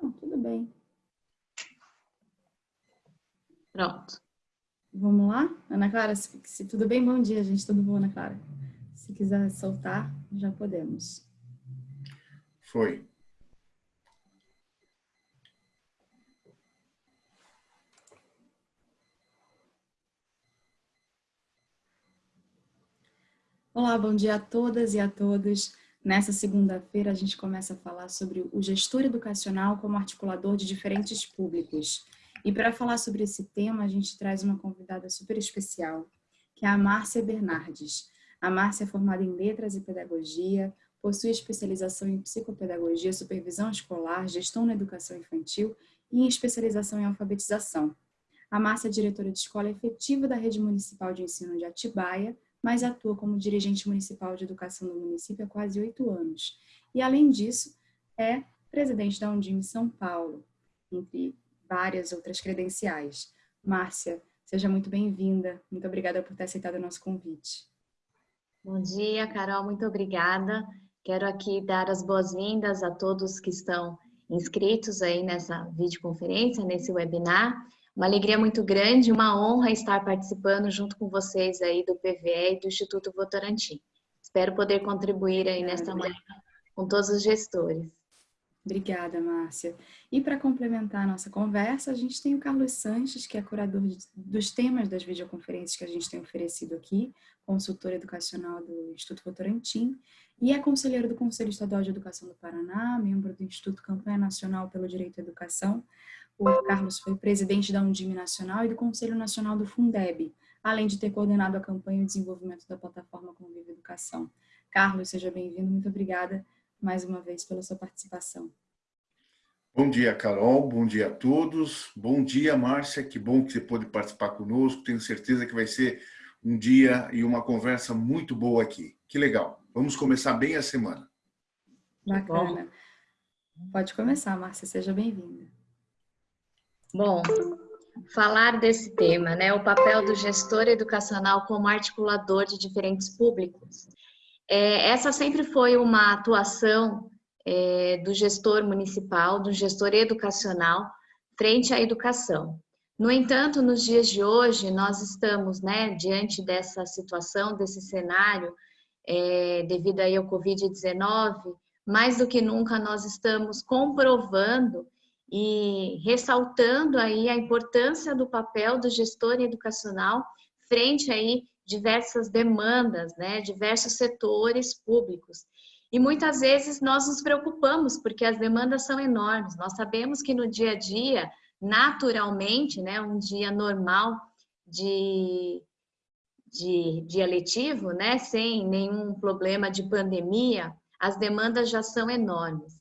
Não, tudo bem. Pronto. Vamos lá? Ana Clara, se, se, tudo bem, bom dia, gente. Tudo bom, Ana Clara? Se quiser soltar, já podemos. Foi. Olá, bom dia a todas e a todos. Nessa segunda-feira, a gente começa a falar sobre o gestor educacional como articulador de diferentes públicos. E para falar sobre esse tema, a gente traz uma convidada super especial, que é a Márcia Bernardes. A Márcia é formada em Letras e Pedagogia, possui especialização em Psicopedagogia, Supervisão Escolar, Gestão na Educação Infantil e em especialização em Alfabetização. A Márcia é diretora de escola efetiva da Rede Municipal de Ensino de Atibaia, mas atua como dirigente municipal de educação do município há quase oito anos. E, além disso, é presidente da Undime São Paulo, entre várias outras credenciais. Márcia, seja muito bem-vinda. Muito obrigada por ter aceitado o nosso convite. Bom dia, Carol. Muito obrigada. Quero aqui dar as boas-vindas a todos que estão inscritos aí nessa videoconferência, nesse webinar. Uma alegria muito grande, uma honra estar participando junto com vocês aí do PVE e do Instituto Votorantim. Espero poder contribuir aí nesta manhã com todos os gestores. Obrigada, Márcia. E para complementar a nossa conversa, a gente tem o Carlos Sanches, que é curador dos temas das videoconferências que a gente tem oferecido aqui, consultor educacional do Instituto Votorantim, e é conselheiro do Conselho Estadual de Educação do Paraná, membro do Instituto Campanha Nacional pelo Direito à Educação, o Carlos foi presidente da Undime Nacional e do Conselho Nacional do Fundeb, além de ter coordenado a campanha e o desenvolvimento da plataforma Convive Educação. Carlos, seja bem-vindo, muito obrigada mais uma vez pela sua participação. Bom dia, Carol, bom dia a todos. Bom dia, Márcia, que bom que você pôde participar conosco. Tenho certeza que vai ser um dia e uma conversa muito boa aqui. Que legal. Vamos começar bem a semana. Bacana. Pode começar, Márcia, seja bem-vinda. Bom, falar desse tema, né, o papel do gestor educacional como articulador de diferentes públicos. É, essa sempre foi uma atuação é, do gestor municipal, do gestor educacional, frente à educação. No entanto, nos dias de hoje, nós estamos né, diante dessa situação, desse cenário, é, devido aí ao Covid-19, mais do que nunca nós estamos comprovando e ressaltando aí a importância do papel do gestor educacional frente aí diversas demandas, né, diversos setores públicos. E muitas vezes nós nos preocupamos porque as demandas são enormes. Nós sabemos que no dia a dia, naturalmente, né, um dia normal de, de dia letivo, né, sem nenhum problema de pandemia, as demandas já são enormes.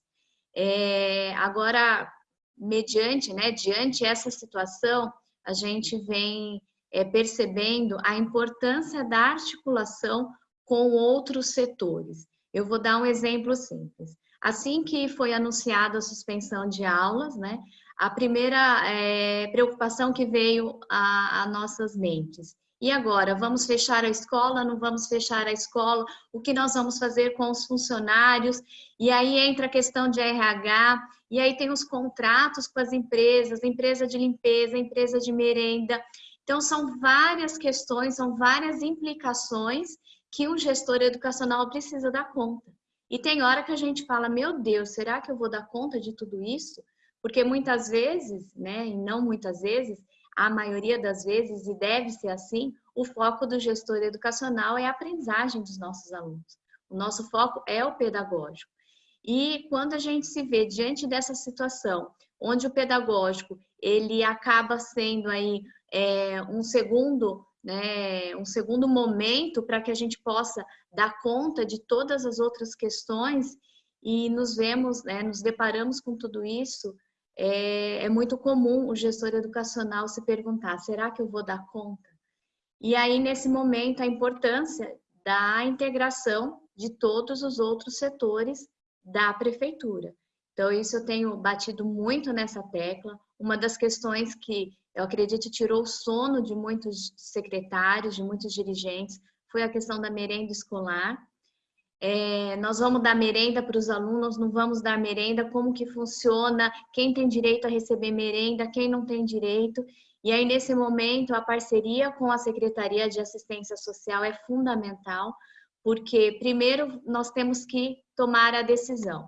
É, agora, mediante, né, diante essa situação, a gente vem é, percebendo a importância da articulação com outros setores. Eu vou dar um exemplo simples. Assim que foi anunciada a suspensão de aulas, né, a primeira é, preocupação que veio a, nossas mentes e agora, vamos fechar a escola? Não vamos fechar a escola? O que nós vamos fazer com os funcionários? E aí entra a questão de RH, e aí tem os contratos com as empresas, empresa de limpeza, empresa de merenda. Então, são várias questões, são várias implicações que um gestor educacional precisa dar conta. E tem hora que a gente fala, meu Deus, será que eu vou dar conta de tudo isso? Porque muitas vezes, né, e não muitas vezes, a maioria das vezes, e deve ser assim, o foco do gestor educacional é a aprendizagem dos nossos alunos. O nosso foco é o pedagógico. E quando a gente se vê diante dessa situação, onde o pedagógico ele acaba sendo aí é, um segundo né, um segundo momento para que a gente possa dar conta de todas as outras questões e nos vemos, né, nos deparamos com tudo isso, é, é muito comum o gestor educacional se perguntar, será que eu vou dar conta? E aí, nesse momento, a importância da integração de todos os outros setores da prefeitura. Então, isso eu tenho batido muito nessa tecla. Uma das questões que eu acredito tirou o sono de muitos secretários, de muitos dirigentes, foi a questão da merenda escolar. É, nós vamos dar merenda para os alunos, não vamos dar merenda, como que funciona, quem tem direito a receber merenda, quem não tem direito. E aí, nesse momento, a parceria com a Secretaria de Assistência Social é fundamental, porque, primeiro, nós temos que tomar a decisão.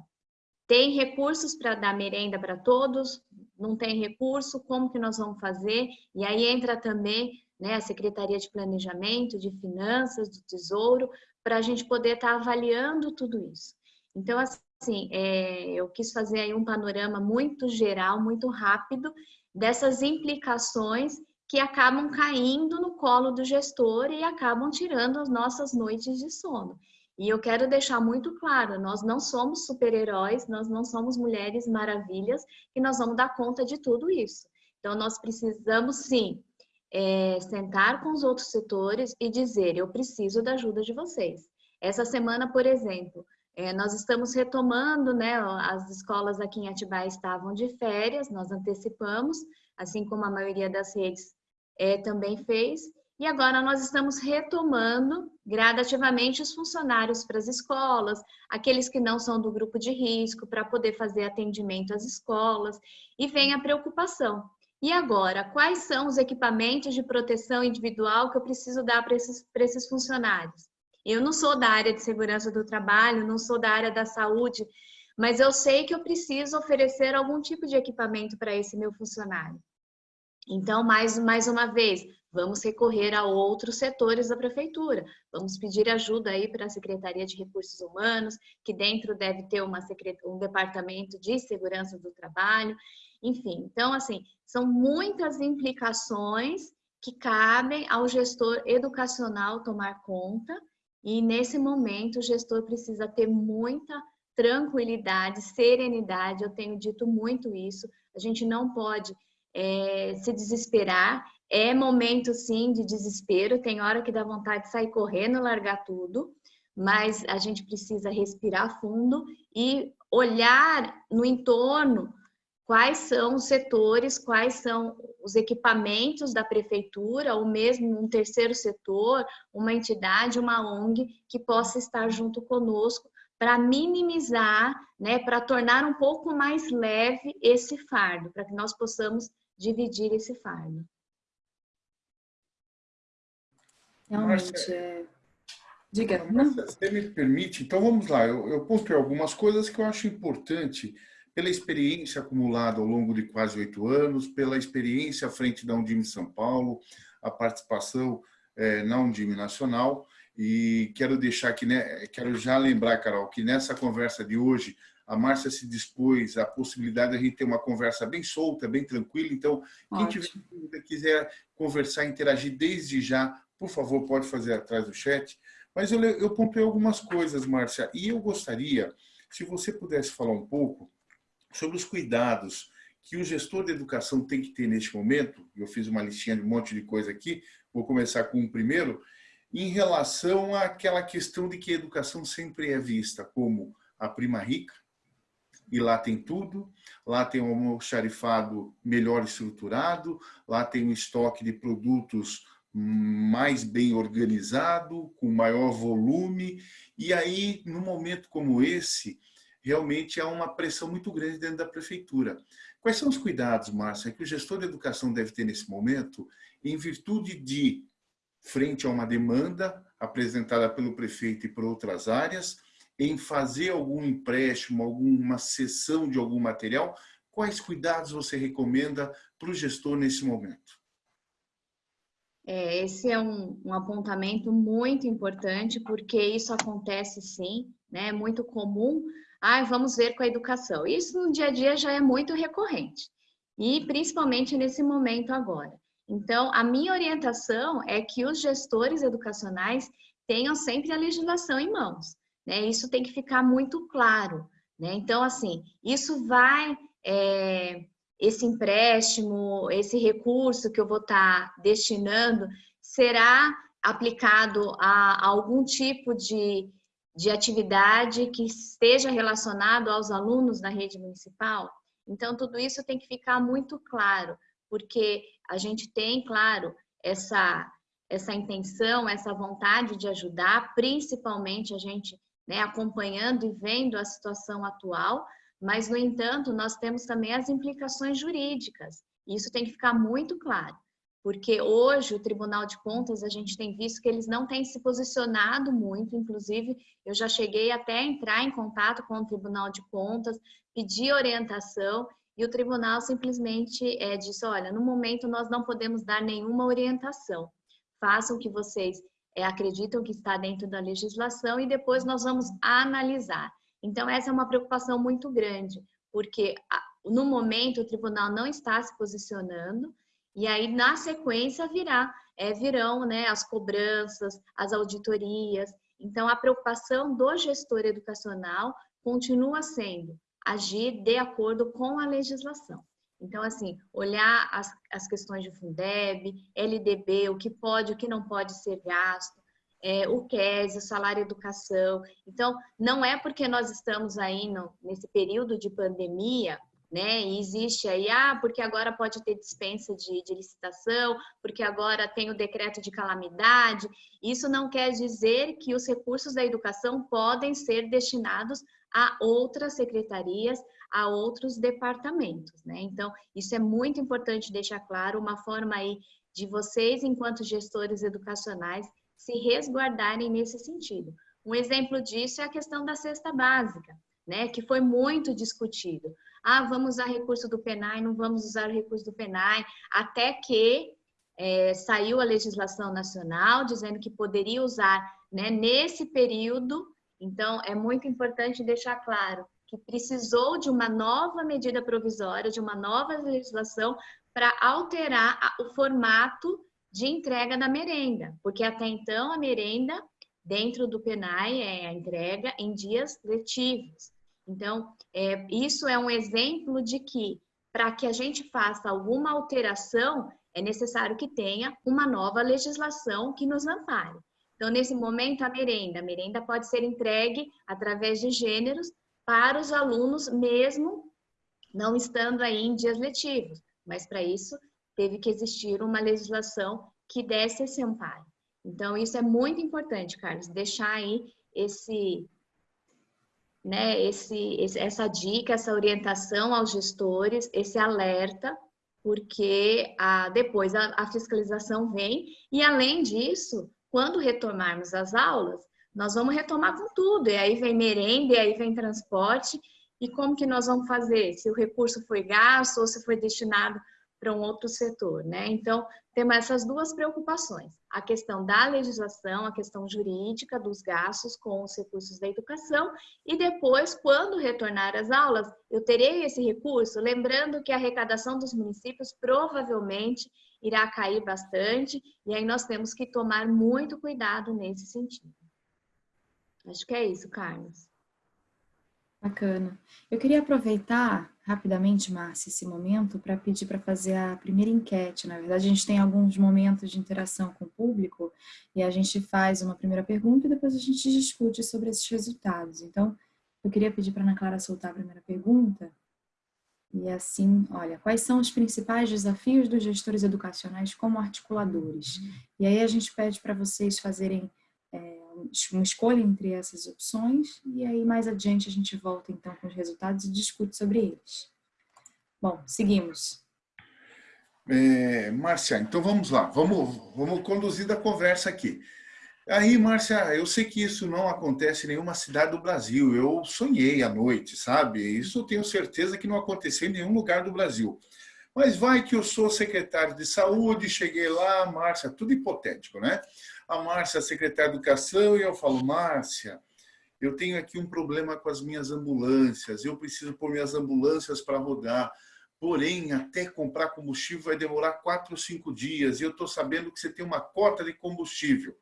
Tem recursos para dar merenda para todos? Não tem recurso? Como que nós vamos fazer? E aí entra também né, a Secretaria de Planejamento, de Finanças, do Tesouro, para a gente poder estar tá avaliando tudo isso. Então, assim, é, eu quis fazer aí um panorama muito geral, muito rápido, dessas implicações que acabam caindo no colo do gestor e acabam tirando as nossas noites de sono. E eu quero deixar muito claro, nós não somos super-heróis, nós não somos mulheres maravilhas e nós vamos dar conta de tudo isso. Então, nós precisamos, sim, é, sentar com os outros setores e dizer, eu preciso da ajuda de vocês. Essa semana, por exemplo, é, nós estamos retomando, né, as escolas aqui em Atibaia estavam de férias, nós antecipamos, assim como a maioria das redes é, também fez, e agora nós estamos retomando gradativamente os funcionários para as escolas, aqueles que não são do grupo de risco, para poder fazer atendimento às escolas, e vem a preocupação. E agora, quais são os equipamentos de proteção individual que eu preciso dar para esses, esses funcionários? Eu não sou da área de segurança do trabalho, não sou da área da saúde, mas eu sei que eu preciso oferecer algum tipo de equipamento para esse meu funcionário. Então, mais, mais uma vez, vamos recorrer a outros setores da prefeitura. Vamos pedir ajuda aí para a Secretaria de Recursos Humanos, que dentro deve ter uma um departamento de segurança do trabalho. Enfim, então, assim, são muitas implicações que cabem ao gestor educacional tomar conta e, nesse momento, o gestor precisa ter muita tranquilidade, serenidade, eu tenho dito muito isso, a gente não pode é, se desesperar, é momento sim de desespero, tem hora que dá vontade de sair correndo, largar tudo, mas a gente precisa respirar fundo e olhar no entorno quais são os setores, quais são os equipamentos da prefeitura, ou mesmo um terceiro setor, uma entidade, uma ONG que possa estar junto conosco para minimizar, né, para tornar um pouco mais leve esse fardo, para que nós possamos dividir esse fardo. Realmente, é... Diga. Márcia, você me permite? Então vamos lá, eu, eu pontuei algumas coisas que eu acho importante pela experiência acumulada ao longo de quase oito anos, pela experiência à frente da Undime São Paulo, a participação é, na Undime Nacional. E quero deixar aqui, né, quero já lembrar, Carol, que nessa conversa de hoje, a Márcia se dispôs a possibilidade de a gente ter uma conversa bem solta, bem tranquila. Então, quem Ótimo. tiver dúvida, quiser conversar, interagir desde já, por favor, pode fazer atrás do chat. Mas eu, eu pontuei algumas coisas, Márcia, e eu gostaria, se você pudesse falar um pouco sobre os cuidados que o gestor de educação tem que ter neste momento, eu fiz uma listinha de um monte de coisa aqui, vou começar com o primeiro, em relação àquela questão de que a educação sempre é vista como a prima rica, e lá tem tudo, lá tem um almoxarifado melhor estruturado, lá tem um estoque de produtos mais bem organizado, com maior volume, e aí, num momento como esse, realmente há uma pressão muito grande dentro da prefeitura. Quais são os cuidados, Márcia, que o gestor de educação deve ter nesse momento, em virtude de, frente a uma demanda apresentada pelo prefeito e por outras áreas, em fazer algum empréstimo, alguma cessão de algum material, quais cuidados você recomenda para o gestor nesse momento? É, esse é um, um, apontamento muito importante, porque isso acontece sim, né? é muito comum ah, vamos ver com a educação. Isso no dia a dia já é muito recorrente, e principalmente nesse momento agora. Então, a minha orientação é que os gestores educacionais tenham sempre a legislação em mãos. Né? Isso tem que ficar muito claro. Né? Então, assim, isso vai, é, esse empréstimo, esse recurso que eu vou estar tá destinando, será aplicado a, a algum tipo de de atividade que esteja relacionado aos alunos da rede municipal. Então, tudo isso tem que ficar muito claro, porque a gente tem, claro, essa, essa intenção, essa vontade de ajudar, principalmente a gente né, acompanhando e vendo a situação atual, mas, no entanto, nós temos também as implicações jurídicas. Isso tem que ficar muito claro, porque hoje o Tribunal de Contas, a gente tem visto que eles não têm se posicionado muito, inclusive eu já cheguei até a entrar em contato com o Tribunal de Contas, pedir orientação, e o tribunal simplesmente é, disse, olha, no momento nós não podemos dar nenhuma orientação, façam o que vocês é, acreditam que está dentro da legislação e depois nós vamos analisar. Então, essa é uma preocupação muito grande, porque no momento o tribunal não está se posicionando, e aí na sequência virá, é, virão né, as cobranças, as auditorias. Então, a preocupação do gestor educacional continua sendo agir de acordo com a legislação. Então, assim, olhar as, as questões de Fundeb, LDB, o que pode, o que não pode ser gasto, é, o QES, o salário educação. Então, não é porque nós estamos aí no, nesse período de pandemia, né, e existe aí, ah, porque agora pode ter dispensa de, de licitação, porque agora tem o decreto de calamidade. Isso não quer dizer que os recursos da educação podem ser destinados a outras secretarias, a outros departamentos, né? Então, isso é muito importante deixar claro, uma forma aí de vocês, enquanto gestores educacionais, se resguardarem nesse sentido. Um exemplo disso é a questão da cesta básica, né, que foi muito discutido. Ah, vamos usar recurso do PENAI, não vamos usar recurso do PENAI, até que é, saiu a legislação nacional dizendo que poderia usar né, nesse período. Então, é muito importante deixar claro que precisou de uma nova medida provisória, de uma nova legislação para alterar o formato de entrega da merenda, porque até então a merenda dentro do PENAI é a entrega em dias letivos. Então, é, isso é um exemplo de que para que a gente faça alguma alteração, é necessário que tenha uma nova legislação que nos ampare. Então, nesse momento, a merenda, a merenda pode ser entregue através de gêneros para os alunos, mesmo não estando aí em dias letivos. Mas para isso, teve que existir uma legislação que desse esse amparo. Então, isso é muito importante, Carlos, deixar aí esse, né, esse, essa dica, essa orientação aos gestores, esse alerta, porque a, depois a, a fiscalização vem. E, além disso, quando retomarmos as aulas, nós vamos retomar com tudo, e aí vem merenda, e aí vem transporte, e como que nós vamos fazer? Se o recurso foi gasto ou se foi destinado para um outro setor, né? Então, temos essas duas preocupações. A questão da legislação, a questão jurídica dos gastos com os recursos da educação e depois, quando retornar às aulas, eu terei esse recurso, lembrando que a arrecadação dos municípios provavelmente irá cair bastante e aí nós temos que tomar muito cuidado nesse sentido. Acho que é isso, Carlos. Bacana. Eu queria aproveitar rapidamente, Márcia, esse momento para pedir para fazer a primeira enquete. Na verdade, a gente tem alguns momentos de interação com o público e a gente faz uma primeira pergunta e depois a gente discute sobre esses resultados. Então, eu queria pedir para a Ana Clara soltar a primeira pergunta. E assim, olha, quais são os principais desafios dos gestores educacionais como articuladores? E aí a gente pede para vocês fazerem uma escolha entre essas opções e aí mais adiante a gente volta então com os resultados e discute sobre eles. Bom, seguimos. É, Márcia, então vamos lá, vamos, vamos conduzir a conversa aqui. Aí, Márcia, eu sei que isso não acontece em nenhuma cidade do Brasil. Eu sonhei à noite, sabe? Isso eu tenho certeza que não aconteceu em nenhum lugar do Brasil. Mas vai que eu sou secretário de saúde, cheguei lá, Márcia, tudo hipotético, né? A Márcia, a secretária de Educação, e eu falo, Márcia, eu tenho aqui um problema com as minhas ambulâncias, eu preciso pôr minhas ambulâncias para rodar, porém, até comprar combustível vai demorar quatro ou cinco dias, e eu estou sabendo que você tem uma cota de combustível.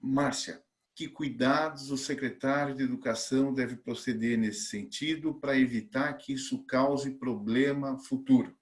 Márcia, que cuidados o secretário de Educação deve proceder nesse sentido para evitar que isso cause problema futuro?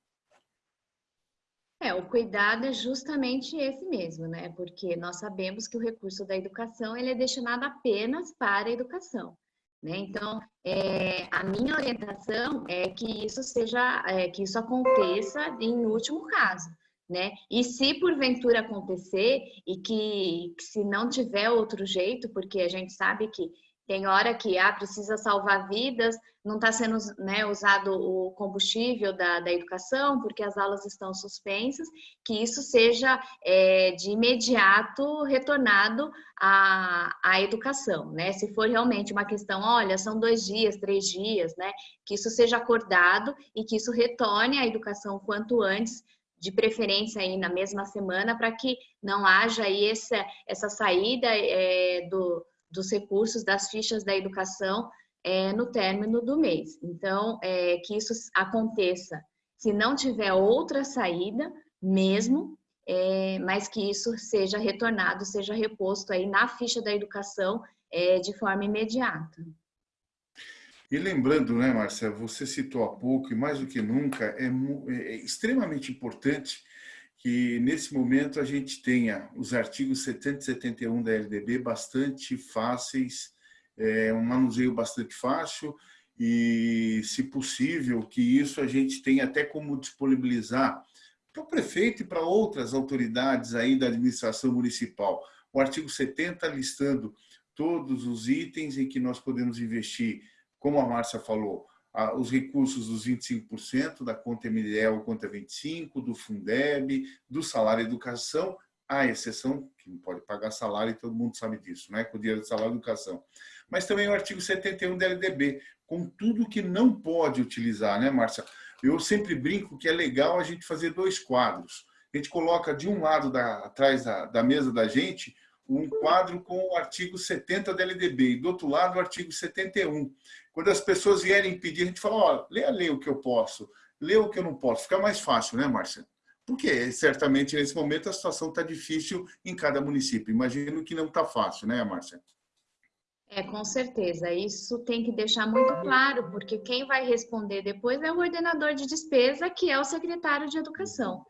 É, o cuidado é justamente esse mesmo, né? Porque nós sabemos que o recurso da educação ele é destinado apenas para a educação. Né? Então, é, a minha orientação é que isso seja, é, que isso aconteça em último caso, né? E se porventura acontecer e que, que, se não tiver outro jeito, porque a gente sabe que Tem hora que ah, precisa salvar vidas, não está sendo né, usado o combustível da, da educação, porque as aulas estão suspensas, que isso seja é, de imediato retornado à, à educação, né? Se for realmente uma questão, olha, são dois dias, três dias, né? Que isso seja acordado e que isso retorne à educação quanto antes, de preferência aí na mesma semana, para que não haja aí essa, essa saída é, do dos recursos das fichas da educação é, no término do mês. Então, é, que isso aconteça se não tiver outra saída, mesmo, é, mas que isso seja retornado, seja reposto aí na ficha da educação é, de forma imediata. E lembrando, né, Marcia, você citou há pouco, e mais do que nunca, é, é extremamente importante que nesse momento a gente tenha os artigos 70 e 71 da LDB bastante fáceis, é, um manuseio bastante fácil e, se possível, que isso a gente tenha até como disponibilizar para o prefeito e para outras autoridades aí da administração municipal. O artigo 70 listando todos os itens em que nós podemos investir, como a Márcia falou, os recursos dos 25% da conta MDL, conta 25%, do Fundeb, do salário educação, à exceção que não pode pagar salário e todo mundo sabe disso, né? com o dinheiro do salário educação. Mas também o artigo 71 da LDB, com tudo que não pode utilizar, né, Márcia? Eu sempre brinco que é legal a gente fazer dois quadros. A gente coloca de um lado da, atrás da, da mesa da gente um quadro com o artigo 70 da LDB e do outro lado o artigo 71. Quando as pessoas vierem pedir, a gente fala, ó, lê a lei o que eu posso, lê o que eu não posso. Fica mais fácil, né, Márcia? Porque certamente nesse momento a situação está difícil em cada município. Imagino que não está fácil, né, Márcia? É, com certeza. Isso tem que deixar muito claro, porque quem vai responder depois é o ordenador de despesa, que é o secretário de educação.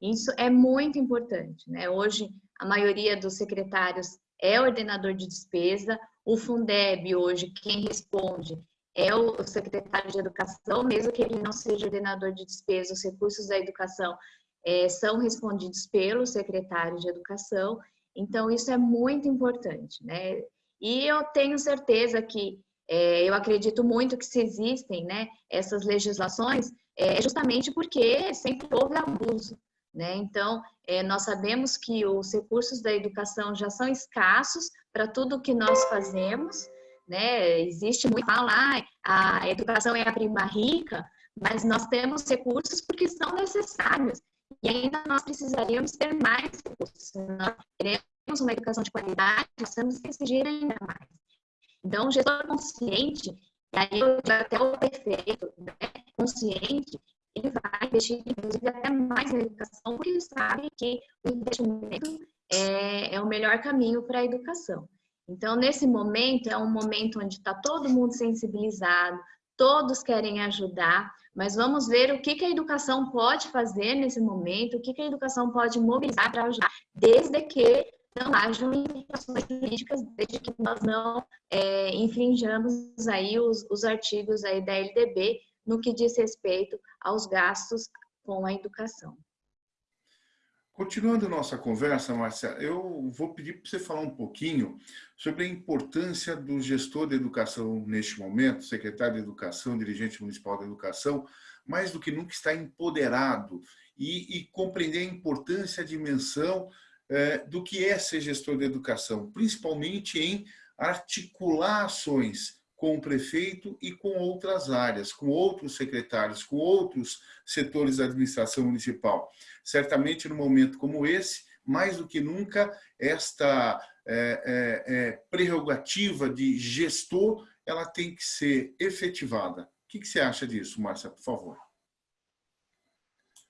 Isso é muito importante, né? Hoje, a maioria dos secretários é ordenador de despesa, o Fundeb hoje, quem responde é o secretário de educação, mesmo que ele não seja ordenador de despesa, os recursos da educação é, são respondidos pelo secretário de educação, então isso é muito importante, né? E eu tenho certeza que, é, eu acredito muito que se existem né, essas legislações, é justamente porque sempre houve abuso, né? Então, é, nós sabemos que os recursos da educação já são escassos para tudo que nós fazemos, né? Existe muito falar, a educação é a prima rica, mas nós temos recursos porque são necessários. E ainda nós precisaríamos ter mais recursos. Nós queremos uma educação de qualidade, que exigir ainda mais. Então, o gestor consciente, e aí eu até o prefeito, né, consciente, ele vai investir, inclusive, até mais na educação, porque ele sabe que o investimento é, é o melhor caminho para a educação. Então, nesse momento, é um momento onde está todo mundo sensibilizado, todos querem ajudar, mas vamos ver o que, que a educação pode fazer nesse momento, o que, que a educação pode mobilizar para ajudar, desde que não hajam implicações jurídicas, desde que nós não é, infringamos aí os, os artigos aí da LDB, no que diz respeito aos gastos com a educação. Continuando nossa conversa, Márcia, eu vou pedir para você falar um pouquinho sobre a importância do gestor de educação neste momento, secretário de educação, dirigente municipal de educação, mais do que nunca está empoderado e, e compreender a importância, a dimensão eh, do que é ser gestor de educação, principalmente em articular ações com o prefeito e com outras áreas, com outros secretários, com outros setores da administração municipal. Certamente, num momento como esse, mais do que nunca, esta é, é, é, prerrogativa de gestor, ela tem que ser efetivada. O que, que você acha disso, Márcia, por favor?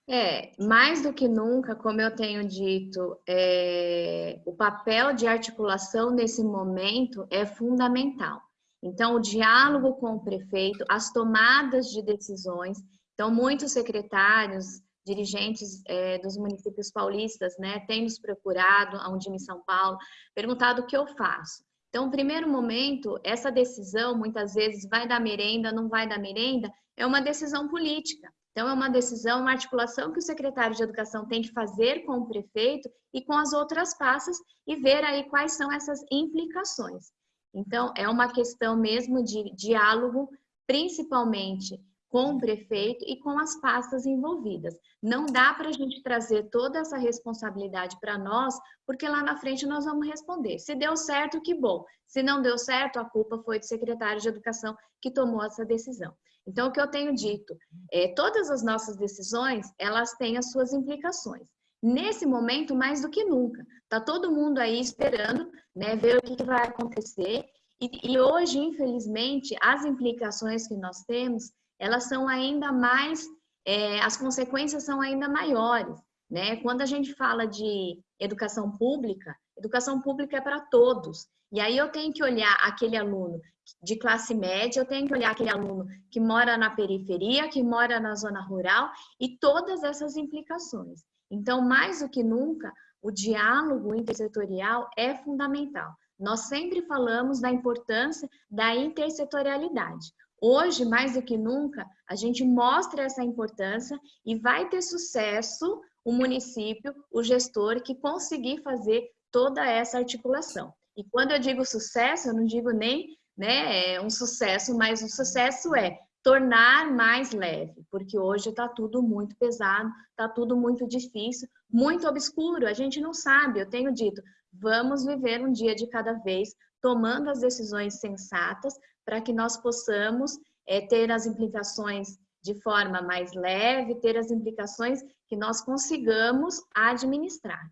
É, mais do que nunca, como eu tenho dito, é, o papel de articulação nesse momento é fundamental. Então, o diálogo com o prefeito, as tomadas de decisões. Então, muitos secretários, dirigentes é, dos municípios paulistas, né, têm nos procurado, a Undime São Paulo, perguntado o que eu faço. Então, no primeiro momento, essa decisão, muitas vezes, vai dar merenda, não vai dar merenda, é uma decisão política. Então, é uma decisão, uma articulação que o secretário de Educação tem que fazer com o prefeito e com as outras passas e ver aí quais são essas implicações. Então, é uma questão mesmo de diálogo, principalmente com o prefeito e com as pastas envolvidas. Não dá para a gente trazer toda essa responsabilidade para nós, porque lá na frente nós vamos responder. Se deu certo, que bom. Se não deu certo, a culpa foi do secretário de Educação que tomou essa decisão. Então, o que eu tenho dito, é, todas as nossas decisões, elas têm as suas implicações. Nesse momento, mais do que nunca. Está todo mundo aí esperando né, ver o que, que vai acontecer. E, e hoje, infelizmente, as implicações que nós temos elas são ainda mais, é, as consequências são ainda maiores. Né? Quando a gente fala de educação pública, educação pública é para todos. E aí eu tenho que olhar aquele aluno de classe média, eu tenho que olhar aquele aluno que mora na periferia, que mora na zona rural e todas essas implicações. Então, mais do que nunca, o diálogo intersetorial é fundamental. Nós sempre falamos da importância da intersetorialidade. Hoje, mais do que nunca, a gente mostra essa importância e vai ter sucesso o município, o gestor, que conseguir fazer toda essa articulação. E quando eu digo sucesso, eu não digo nem né, é um sucesso, mas o sucesso é tornar mais leve, porque hoje está tudo muito pesado, está tudo muito difícil, muito obscuro, a gente não sabe, eu tenho dito, vamos viver um dia de cada vez, tomando as decisões sensatas, para que nós possamos é, ter as implicações de forma mais leve, ter as implicações que nós consigamos administrar.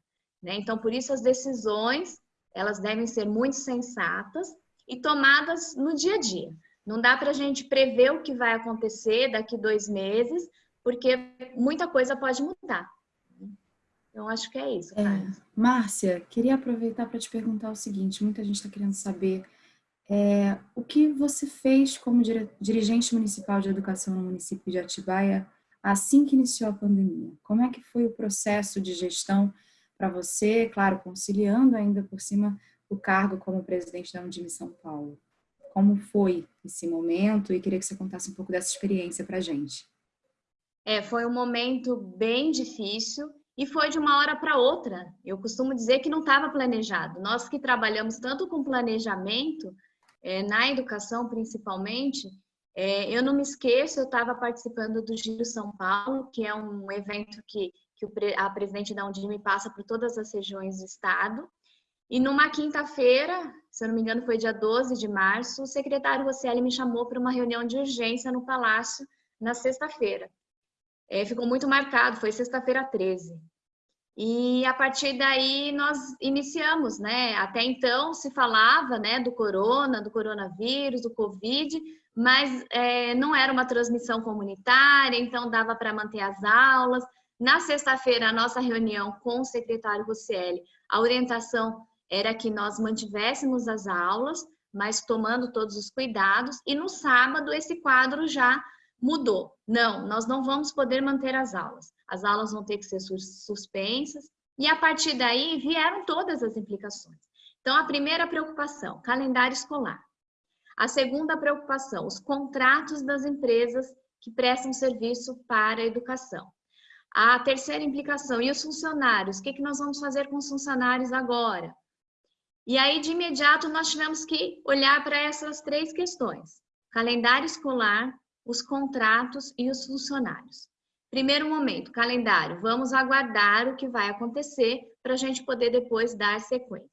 Né? Então, por isso as decisões, elas devem ser muito sensatas e tomadas no dia a dia. Não dá para a gente prever o que vai acontecer daqui dois meses, porque muita coisa pode mudar. Então, acho que é isso. É, Márcia, queria aproveitar para te perguntar o seguinte, muita gente está querendo saber é, o que você fez como dirigente municipal de educação no município de Atibaia assim que iniciou a pandemia? Como é que foi o processo de gestão para você, claro, conciliando ainda por cima o cargo como presidente da Undime São Paulo? Como foi esse momento e queria que você contasse um pouco dessa experiência para a gente. É, foi um momento bem difícil e foi de uma hora para outra. Eu costumo dizer que não estava planejado. Nós que trabalhamos tanto com planejamento, é, na educação principalmente, é, eu não me esqueço, eu estava participando do Giro São Paulo, que é um evento que, que a presidente da Undime passa por todas as regiões do estado, e numa quinta-feira, se eu não me engano foi dia 12 de março, o secretário Rosselli me chamou para uma reunião de urgência no Palácio na sexta-feira. É, ficou muito marcado, foi sexta-feira 13. E a partir daí nós iniciamos, né? Até então se falava, né, do corona, do coronavírus, do covid, mas é, não era uma transmissão comunitária, então dava para manter as aulas. Na sexta-feira, a nossa reunião com o secretário Rosselli, a orientação era que nós mantivéssemos as aulas, mas tomando todos os cuidados, e no sábado esse quadro já mudou. Não, nós não vamos poder manter as aulas. As aulas vão ter que ser suspensas. E a partir daí vieram todas as implicações. Então, a primeira preocupação, calendário escolar. A segunda preocupação, os contratos das empresas que prestam serviço para a educação. A terceira implicação, e os funcionários? O que, que nós vamos fazer com os funcionários agora? E aí, de imediato, nós tivemos que olhar para essas três questões. Calendário escolar, os contratos e os funcionários. Primeiro momento, calendário. Vamos aguardar o que vai acontecer para a gente poder depois dar sequência.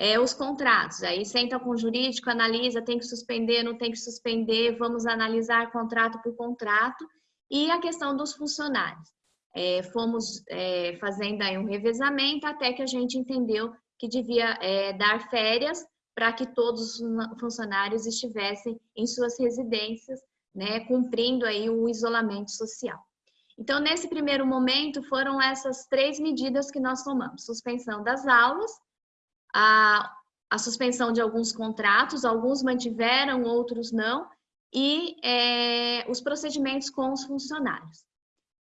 É, os contratos, aí senta com o jurídico, analisa, tem que suspender, não tem que suspender, vamos analisar contrato por contrato. E a questão dos funcionários. É, fomos é, fazendo aí um revezamento até que a gente entendeu que devia é, dar férias para que todos os funcionários estivessem em suas residências né, cumprindo aí o isolamento social. Então, nesse primeiro momento, foram essas três medidas que nós tomamos. Suspensão das aulas, a, a suspensão de alguns contratos, alguns mantiveram, outros não, e é, os procedimentos com os funcionários.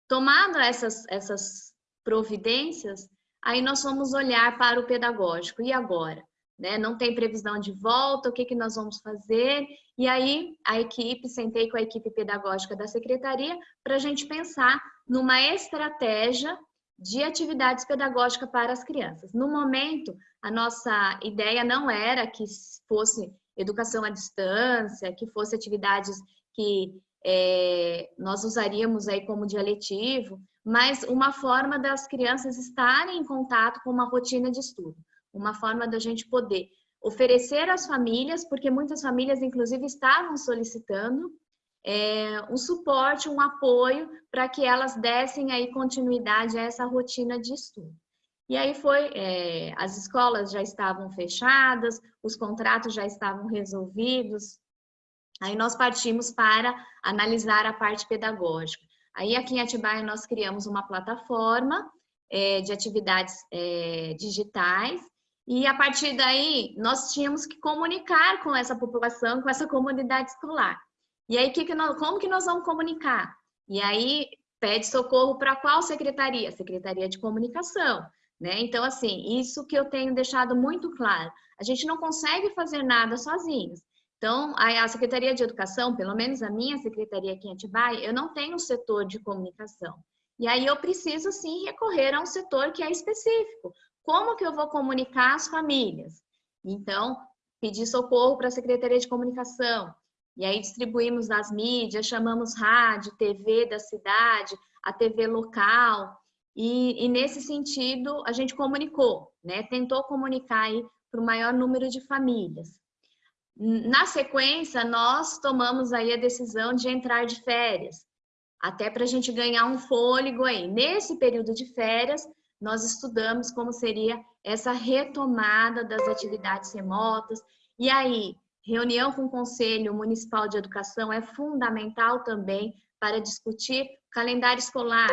Tomando essas, essas providências, aí nós vamos olhar para o pedagógico. E agora? Né? Não tem previsão de volta, o que, que nós vamos fazer? E aí a equipe, sentei com a equipe pedagógica da secretaria para a gente pensar numa estratégia de atividades pedagógicas para as crianças. No momento, a nossa ideia não era que fosse educação à distância, que fosse atividades que é, nós usaríamos aí como dialetivo, mas uma forma das crianças estarem em contato com uma rotina de estudo, uma forma da gente poder oferecer às famílias, porque muitas famílias, inclusive, estavam solicitando é, um suporte, um apoio para que elas dessem aí continuidade a essa rotina de estudo. E aí foi, é, as escolas já estavam fechadas, os contratos já estavam resolvidos, aí nós partimos para analisar a parte pedagógica. Aí aqui em Atibaia nós criamos uma plataforma é, de atividades é, digitais, e a partir daí nós tínhamos que comunicar com essa população, com essa comunidade escolar. E aí, que que nós, como que nós vamos comunicar? E aí, pede socorro para qual secretaria? Secretaria de Comunicação. Né? Então, assim, isso que eu tenho deixado muito claro. A gente não consegue fazer nada sozinhos. Então, a Secretaria de Educação, pelo menos a minha secretaria aqui em Atibaia, eu não tenho um setor de comunicação. E aí eu preciso, sim, recorrer a um setor que é específico. Como que eu vou comunicar as famílias? Então, pedir socorro para a Secretaria de Comunicação. E aí distribuímos nas mídias, chamamos rádio, TV da cidade, a TV local. E, e nesse sentido, a gente comunicou, né? Tentou comunicar para o maior número de famílias. Na sequência, nós tomamos aí a decisão de entrar de férias, até para a gente ganhar um fôlego aí. Nesse período de férias, nós estudamos como seria essa retomada das atividades remotas. E aí, Reunião com o Conselho Municipal de Educação é fundamental também para discutir calendário escolar.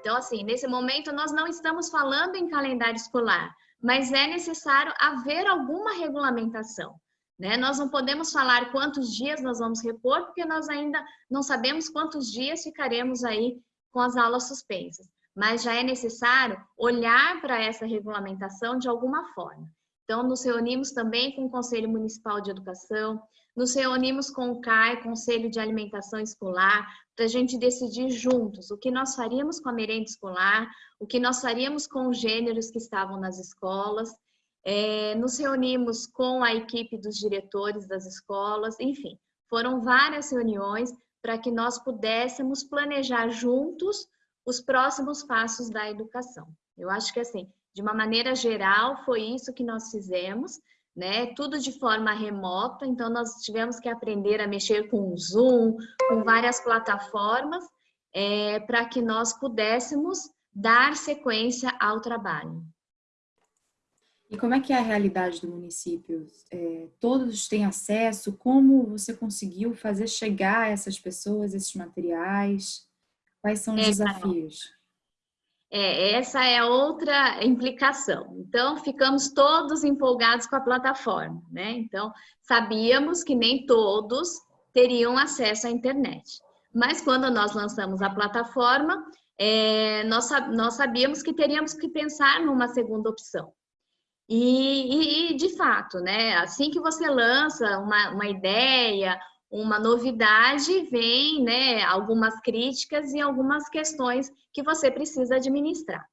Então, assim, nesse momento nós não estamos falando em calendário escolar, mas é necessário haver alguma regulamentação. Né? Nós não podemos falar quantos dias nós vamos repor, porque nós ainda não sabemos quantos dias ficaremos aí com as aulas suspensas. Mas já é necessário olhar para essa regulamentação de alguma forma. Então, nos reunimos também com o Conselho Municipal de Educação, nos reunimos com o CAI, Conselho de Alimentação Escolar, para a gente decidir juntos o que nós faríamos com a merenda escolar, o que nós faríamos com os gêneros que estavam nas escolas. É, nos reunimos com a equipe dos diretores das escolas, enfim, foram várias reuniões para que nós pudéssemos planejar juntos os próximos passos da educação. Eu acho que assim, de uma maneira geral, foi isso que nós fizemos, né? Tudo de forma remota, então nós tivemos que aprender a mexer com o Zoom, com várias plataformas, é, para que nós pudéssemos dar sequência ao trabalho. E como é que é a realidade do município? É, todos têm acesso? Como você conseguiu fazer chegar a essas pessoas esses materiais? Quais são os é, desafios? É, essa é outra implicação. Então, ficamos todos empolgados com a plataforma, né? Então, sabíamos que nem todos teriam acesso à internet. Mas quando nós lançamos a plataforma, é, nós, nós sabíamos que teríamos que pensar numa segunda opção. E, e, de fato, né, assim que você lança uma, uma ideia, uma novidade, vem né, algumas críticas e algumas questões que você precisa administrar.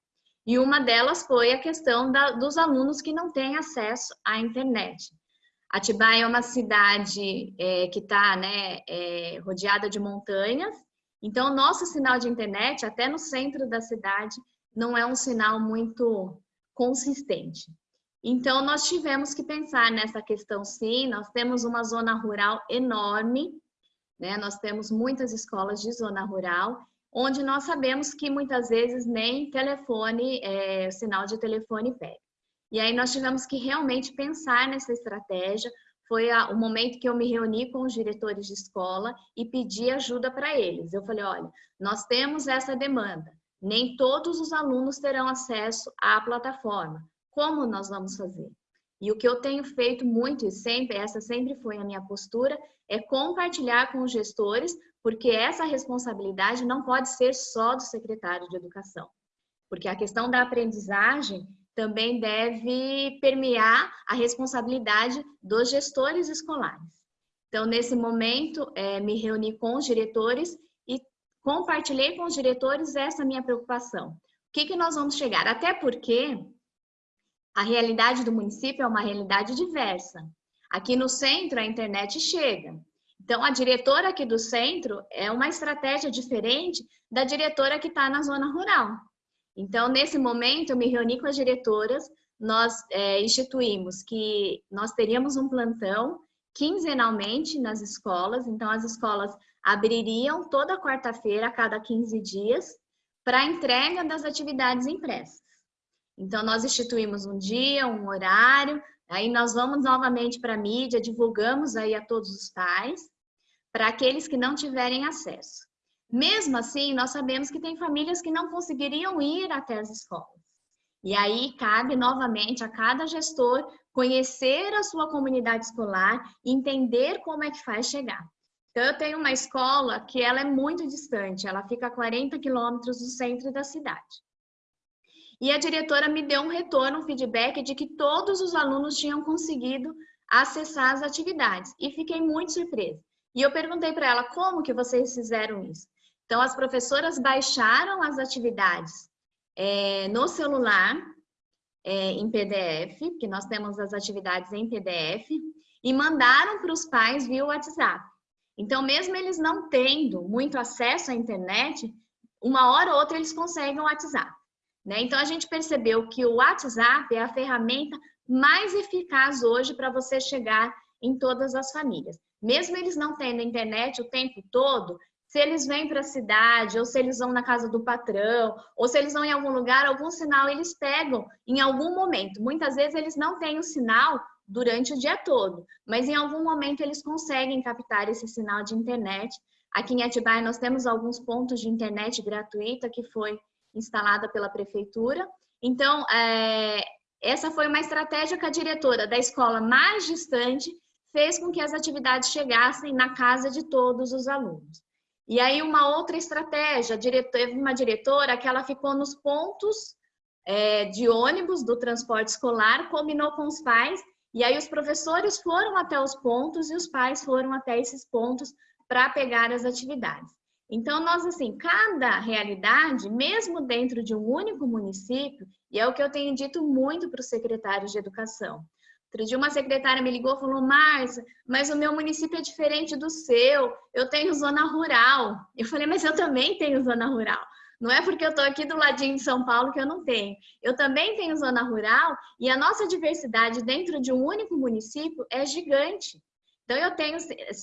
E uma delas foi a questão da, dos alunos que não têm acesso à internet. Atibaia é uma cidade é, que está né, é, rodeada de montanhas, então nosso sinal de internet, até no centro da cidade, não é um sinal muito consistente. Então, nós tivemos que pensar nessa questão sim, nós temos uma zona rural enorme, né? nós temos muitas escolas de zona rural, onde nós sabemos que muitas vezes nem telefone, é, sinal de telefone pega. E aí nós tivemos que realmente pensar nessa estratégia, foi a, o momento que eu me reuni com os diretores de escola e pedi ajuda para eles. Eu falei, olha, nós temos essa demanda, nem todos os alunos terão acesso à plataforma como nós vamos fazer? E o que eu tenho feito muito e sempre, essa sempre foi a minha postura, é compartilhar com os gestores, porque essa responsabilidade não pode ser só do secretário de educação. Porque a questão da aprendizagem também deve permear a responsabilidade dos gestores escolares. Então, nesse momento, é, me reuni com os diretores e compartilhei com os diretores essa minha preocupação que, que nós vamos chegar? Até porque a realidade do município é uma realidade diversa. Aqui no centro, a internet chega. Então, a diretora aqui do centro é uma estratégia diferente da diretora que está na zona rural. Então, nesse momento, eu me reuni com as diretoras, nós é, instituímos que nós teríamos um plantão quinzenalmente nas escolas, então as escolas abririam toda quarta-feira, a cada 15 dias, para entrega das atividades impressas. Então, nós instituímos um dia, um horário, aí nós vamos novamente para a mídia, divulgamos aí a todos os pais, para aqueles que não tiverem acesso. Mesmo assim, nós sabemos que tem famílias que não conseguiriam ir até as escolas. E aí cabe novamente a cada gestor conhecer a sua comunidade escolar entender como é que faz chegar. Então, eu tenho uma escola que ela é muito distante, ela fica a 40 quilômetros do centro da cidade. E a diretora me deu um retorno, um feedback de que todos os alunos tinham conseguido acessar as atividades. E fiquei muito surpresa. E eu perguntei para ela, como que vocês fizeram isso? Então, as professoras baixaram as atividades é, no celular, é, em PDF, que nós temos as atividades em PDF, e mandaram para os pais via WhatsApp. Então, mesmo eles não tendo muito acesso à internet, uma hora ou outra eles conseguem o WhatsApp. Né? Então, a gente percebeu que o WhatsApp é a ferramenta mais eficaz hoje para você chegar em todas as famílias. Mesmo eles não tendo internet o tempo todo, se eles vêm para a cidade, ou se eles vão na casa do patrão, ou se eles vão em algum lugar, algum sinal eles pegam em algum momento. Muitas vezes eles não têm o sinal durante o dia todo, mas em algum momento eles conseguem captar esse sinal de internet. Aqui em Atibaia nós temos alguns pontos de internet gratuita que foi instalada pela prefeitura. Então, é, essa foi uma estratégia que a diretora da escola mais distante fez com que as atividades chegassem na casa de todos os alunos. E aí uma outra estratégia, teve uma diretora que ela ficou nos pontos é, de ônibus do transporte escolar, combinou com os pais e aí os professores foram até os pontos e os pais foram até esses pontos para pegar as atividades. Então, nós, assim, cada realidade, mesmo dentro de um único município, e é o que eu tenho dito muito para os secretários de educação. Outro dia uma secretária me ligou e falou, Márcia, mas o meu município é diferente do seu, eu tenho zona rural. Eu falei, mas eu também tenho zona rural. Não é porque eu estou aqui do ladinho de São Paulo que eu não tenho. Eu também tenho zona rural e a nossa diversidade dentro de um único município é gigante. Então, eu tenho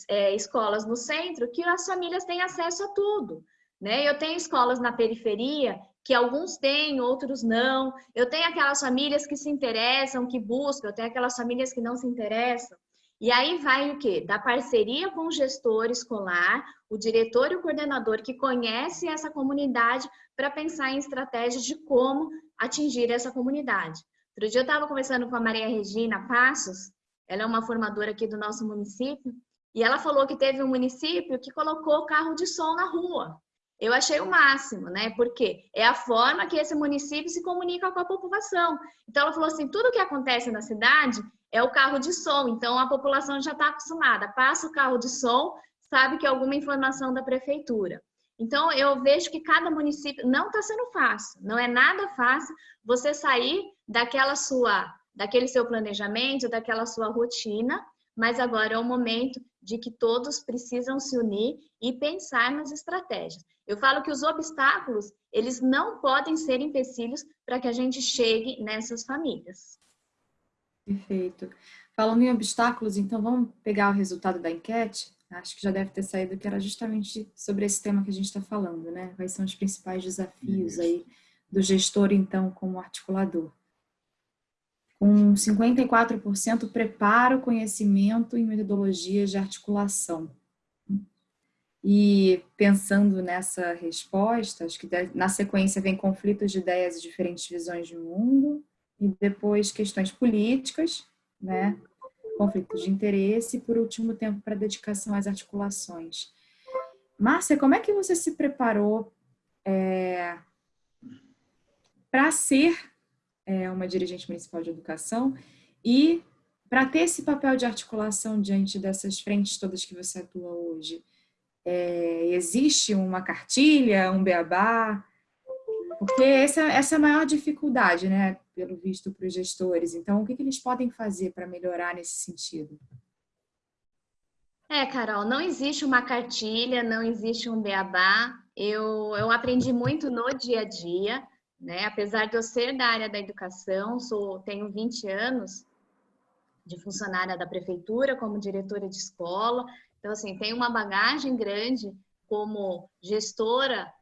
é, escolas no centro que as famílias têm acesso a tudo. Né? Eu tenho escolas na periferia que alguns têm, outros não. Eu tenho aquelas famílias que se interessam, que buscam, eu tenho aquelas famílias que não se interessam. E aí vai o quê? Da parceria com o gestor escolar, o diretor e o coordenador que conhece essa comunidade para pensar em estratégias de como atingir essa comunidade. Outro dia eu estava conversando com a Maria Regina Passos, ela é uma formadora aqui do nosso município, e ela falou que teve um município que colocou carro de som na rua. Eu achei o máximo, né? Porque é a forma que esse município se comunica com a população. Então, ela falou assim: tudo que acontece na cidade é o carro de som, então a população já está acostumada, passa o carro de som, sabe que é alguma informação da prefeitura. Então, eu vejo que cada município não está sendo fácil, não é nada fácil você sair daquela sua, daquele seu planejamento, daquela sua rotina, mas agora é o momento de que todos precisam se unir e pensar nas estratégias. Eu falo que os obstáculos, eles não podem ser empecilhos para que a gente chegue nessas famílias. Perfeito. Falando em obstáculos, então vamos pegar o resultado da enquete? Acho que já deve ter saído que era justamente sobre esse tema que a gente está falando, né? Quais são os principais desafios aí do gestor, então, como articulador. Com 54% preparo, conhecimento e metodologias de articulação. E pensando nessa resposta, acho que na sequência vem conflitos de ideias e diferentes visões de mundo, e depois questões políticas, né? conflitos de interesse e, por último, tempo para dedicação às articulações. Márcia, como é que você se preparou é, para ser é, uma dirigente municipal de educação e para ter esse papel de articulação diante dessas frentes todas que você atua hoje? É, existe uma cartilha, um beabá? Porque essa, essa é a maior dificuldade, né, pelo visto, para os gestores. Então, o que, que eles podem fazer para melhorar nesse sentido? É, Carol, não existe uma cartilha, não existe um beabá. Eu, eu aprendi muito no dia a dia, né? Apesar de eu ser da área da educação, sou, tenho 20 anos de funcionária da prefeitura como diretora de escola. Então, assim, tenho uma bagagem grande como gestora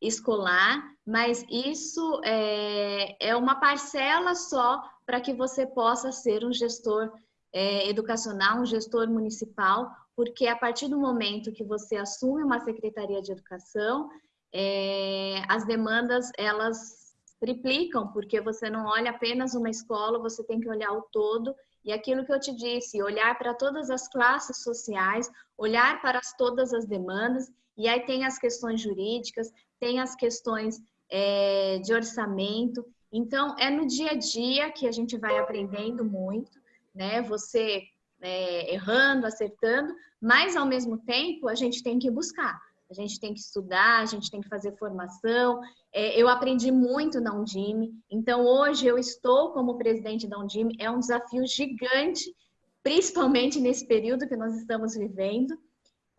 escolar, mas isso é, é uma parcela só para que você possa ser um gestor é, educacional, um gestor municipal, porque a partir do momento que você assume uma secretaria de educação, é, as demandas elas triplicam, porque você não olha apenas uma escola, você tem que olhar o todo. E aquilo que eu te disse, olhar para todas as classes sociais, olhar para as, todas as demandas, e aí tem as questões jurídicas, tem as questões é, de orçamento. Então, é no dia a dia que a gente vai aprendendo muito, né? Você é, errando, acertando, mas ao mesmo tempo a gente tem que buscar, a gente tem que estudar, a gente tem que fazer formação. É, eu aprendi muito na Undime, então hoje eu estou como presidente da Undime, é um desafio gigante, principalmente nesse período que nós estamos vivendo.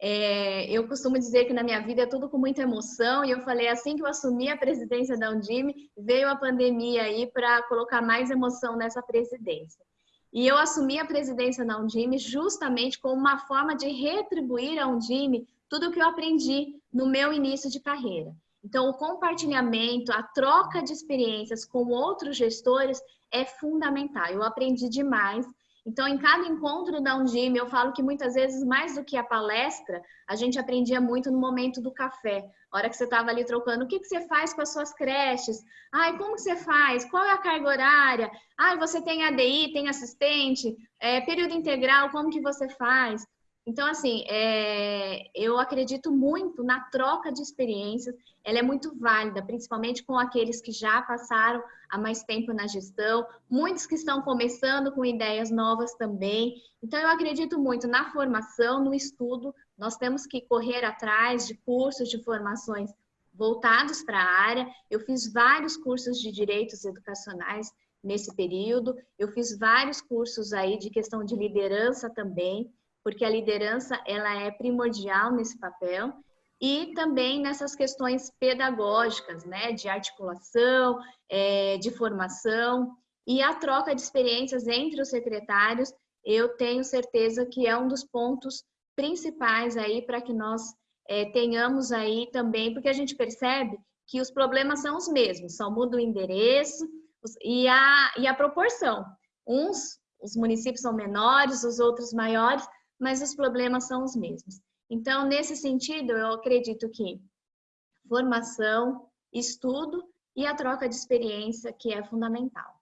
É, eu costumo dizer que na minha vida é tudo com muita emoção, e eu falei assim que eu assumi a presidência da Undime, veio a pandemia aí para colocar mais emoção nessa presidência. E eu assumi a presidência da Undime justamente como uma forma de retribuir à Undime tudo o que eu aprendi no meu início de carreira. Então, o compartilhamento, a troca de experiências com outros gestores é fundamental. Eu aprendi demais então, em cada encontro da Undime, eu falo que muitas vezes, mais do que a palestra, a gente aprendia muito no momento do café. A hora que você estava ali trocando, o que, que você faz com as suas creches? Ai, como que você faz? Qual é a carga horária? Ai, você tem ADI, tem assistente? É, período integral, como que você faz? Então, assim, é, eu acredito muito na troca de experiências, ela é muito válida, principalmente com aqueles que já passaram há mais tempo na gestão, muitos que estão começando com ideias novas também. Então, eu acredito muito na formação, no estudo, nós temos que correr atrás de cursos, de formações voltados para a área. Eu fiz vários cursos de direitos educacionais nesse período, eu fiz vários cursos aí de questão de liderança também, porque a liderança ela é primordial nesse papel e também nessas questões pedagógicas, né, de articulação, é, de formação e a troca de experiências entre os secretários, eu tenho certeza que é um dos pontos principais aí para que nós é, tenhamos aí também, porque a gente percebe que os problemas são os mesmos, só muda o endereço e a, e a proporção. Uns, os municípios são menores, os outros maiores, mas os problemas são os mesmos. Então, nesse sentido, eu acredito que formação, estudo e a troca de experiência que é fundamental.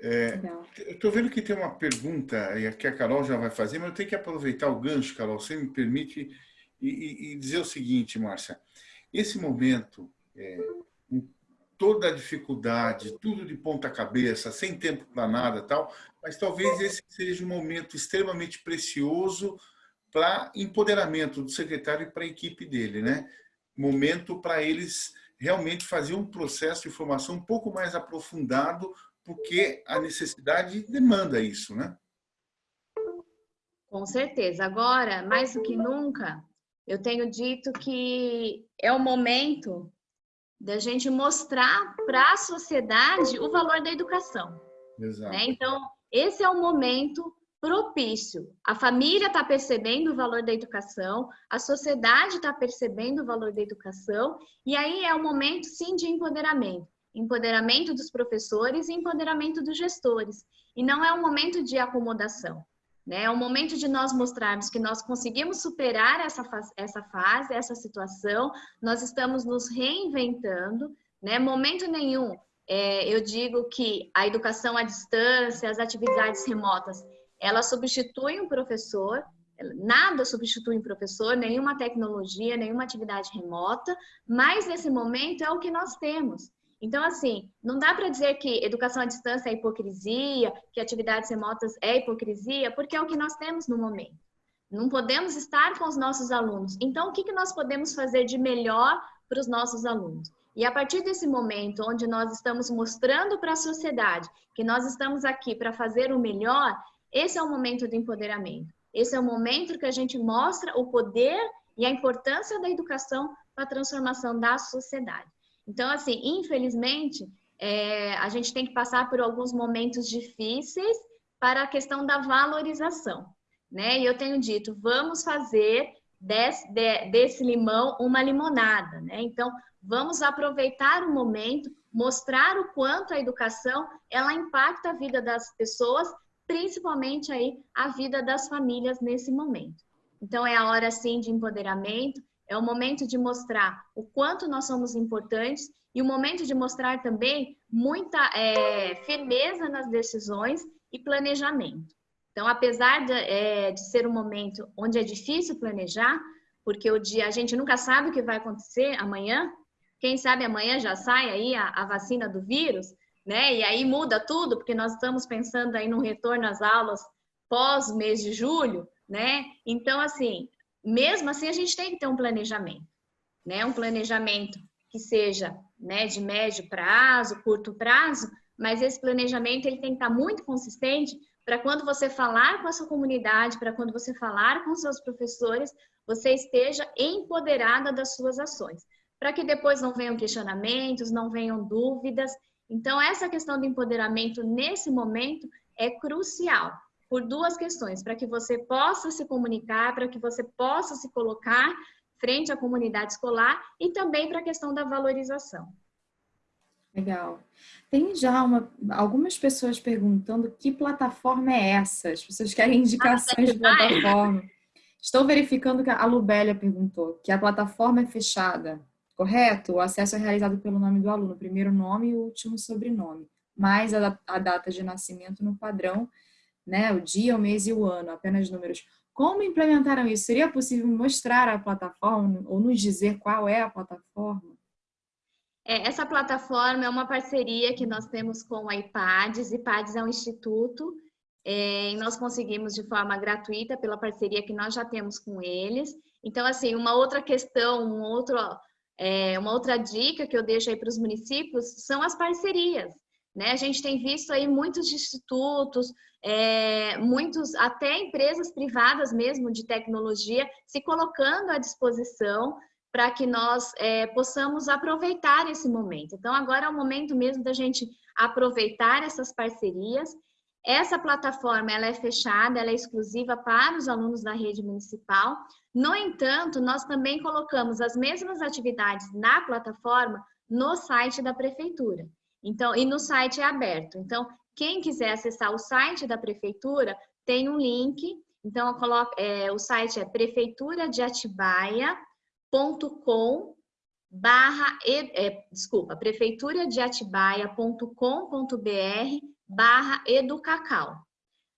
É, eu estou vendo que tem uma pergunta que a Carol já vai fazer, mas eu tenho que aproveitar o gancho, Carol, você me permite, e, e, e dizer o seguinte, Márcia. Esse momento, é, toda a dificuldade, tudo de ponta cabeça, sem tempo para nada tal, mas talvez esse seja um momento extremamente precioso para empoderamento do secretário e para a equipe dele, né? Momento para eles realmente fazer um processo de formação um pouco mais aprofundado, porque a necessidade demanda isso, né? Com certeza. Agora, mais do que nunca, eu tenho dito que é o momento da gente mostrar para a sociedade o valor da educação. Exato. Né? Então, esse é o momento propício. A família está percebendo o valor da educação, a sociedade está percebendo o valor da educação, e aí é o momento, sim, de empoderamento. Empoderamento dos professores e empoderamento dos gestores. E não é um momento de acomodação. Né? É um momento de nós mostrarmos que nós conseguimos superar essa, essa fase, essa situação, nós estamos nos reinventando, né? Momento nenhum é, eu digo que a educação à distância, as atividades remotas, elas substituem o professor, nada substitui um professor, nenhuma tecnologia, nenhuma atividade remota, mas nesse momento é o que nós temos. Então, assim, não dá para dizer que educação à distância é hipocrisia, que atividades remotas é hipocrisia, porque é o que nós temos no momento. Não podemos estar com os nossos alunos. Então, o que, que nós podemos fazer de melhor para os nossos alunos? E a partir desse momento onde nós estamos mostrando para a sociedade que nós estamos aqui para fazer o melhor, esse é o momento do empoderamento. Esse é o momento que a gente mostra o poder e a importância da educação para a transformação da sociedade. Então, assim, infelizmente, é, a gente tem que passar por alguns momentos difíceis para a questão da valorização, né? E eu tenho dito, vamos fazer desse, de, desse limão uma limonada, né? Então, vamos aproveitar o momento, mostrar o quanto a educação ela impacta a vida das pessoas, principalmente aí a vida das famílias nesse momento. Então, é a hora, sim, de empoderamento, é o momento de mostrar o quanto nós somos importantes e o momento de mostrar também muita é, firmeza nas decisões e planejamento. Então, apesar de, é, de, ser um momento onde é difícil planejar, porque o dia a gente nunca sabe o que vai acontecer amanhã, quem sabe amanhã já sai aí a, a vacina do vírus, né? E aí muda tudo, porque nós estamos pensando aí no retorno às aulas pós mês de julho, né? Então, assim, mesmo assim a gente tem que ter um planejamento, né? Um planejamento que seja, né, de médio prazo, curto prazo, mas esse planejamento ele tem que estar muito consistente para quando você falar com a sua comunidade, para quando você falar com seus professores, você esteja empoderada das suas ações, para que depois não venham questionamentos, não venham dúvidas. Então, essa questão do empoderamento nesse momento é crucial, por duas questões, para que você possa se comunicar, para que você possa se colocar frente à comunidade escolar e também para a questão da valorização. Legal. Tem já uma, algumas pessoas perguntando que plataforma é essa? As pessoas querem indicações ah, de plataforma. Estou verificando que a Lubélia perguntou que a plataforma é fechada, correto? O acesso é realizado pelo nome do aluno, primeiro nome e último sobrenome, mais a, a data de nascimento no padrão, né? o dia, o mês e o ano, apenas números. Como implementaram isso? Seria possível mostrar a plataforma ou nos dizer qual é a plataforma? É, essa plataforma é uma parceria que nós temos com a IPADES. IPADES é um instituto é, e nós conseguimos de forma gratuita pela parceria que nós já temos com eles. Então, assim, uma outra questão, um outro, é, uma outra dica que eu deixo aí para os municípios são as parcerias. Né? A gente tem visto aí muitos institutos, é, muitos, até empresas privadas mesmo de tecnologia, se colocando à disposição para que nós é, possamos aproveitar esse momento. Então, agora é o momento mesmo da gente aproveitar essas parcerias. Essa plataforma ela é fechada, ela é exclusiva para os alunos da rede municipal. No entanto, nós também colocamos as mesmas atividades na plataforma no site da prefeitura. Então, e no site é aberto. Então, quem quiser acessar o site da prefeitura, tem um link. Então, coloco, é, o site é prefeitura de Atibaia com barra, é, desculpa, prefeitura de atibaia.com.br barra educacau.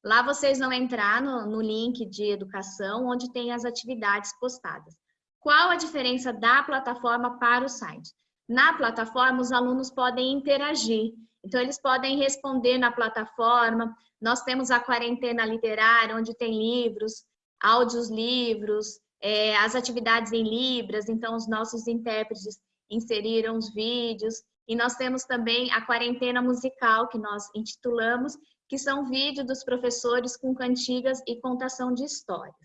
Lá vocês vão entrar no, no link de educação, onde tem as atividades postadas. Qual a diferença da plataforma para o site? Na plataforma, os alunos podem interagir. Então, eles podem responder na plataforma. Nós temos a quarentena literária, onde tem livros, áudios livros, é, as atividades em Libras, então os nossos intérpretes inseriram os vídeos, e nós temos também a quarentena musical, que nós intitulamos, que são vídeos dos professores com cantigas e contação de histórias.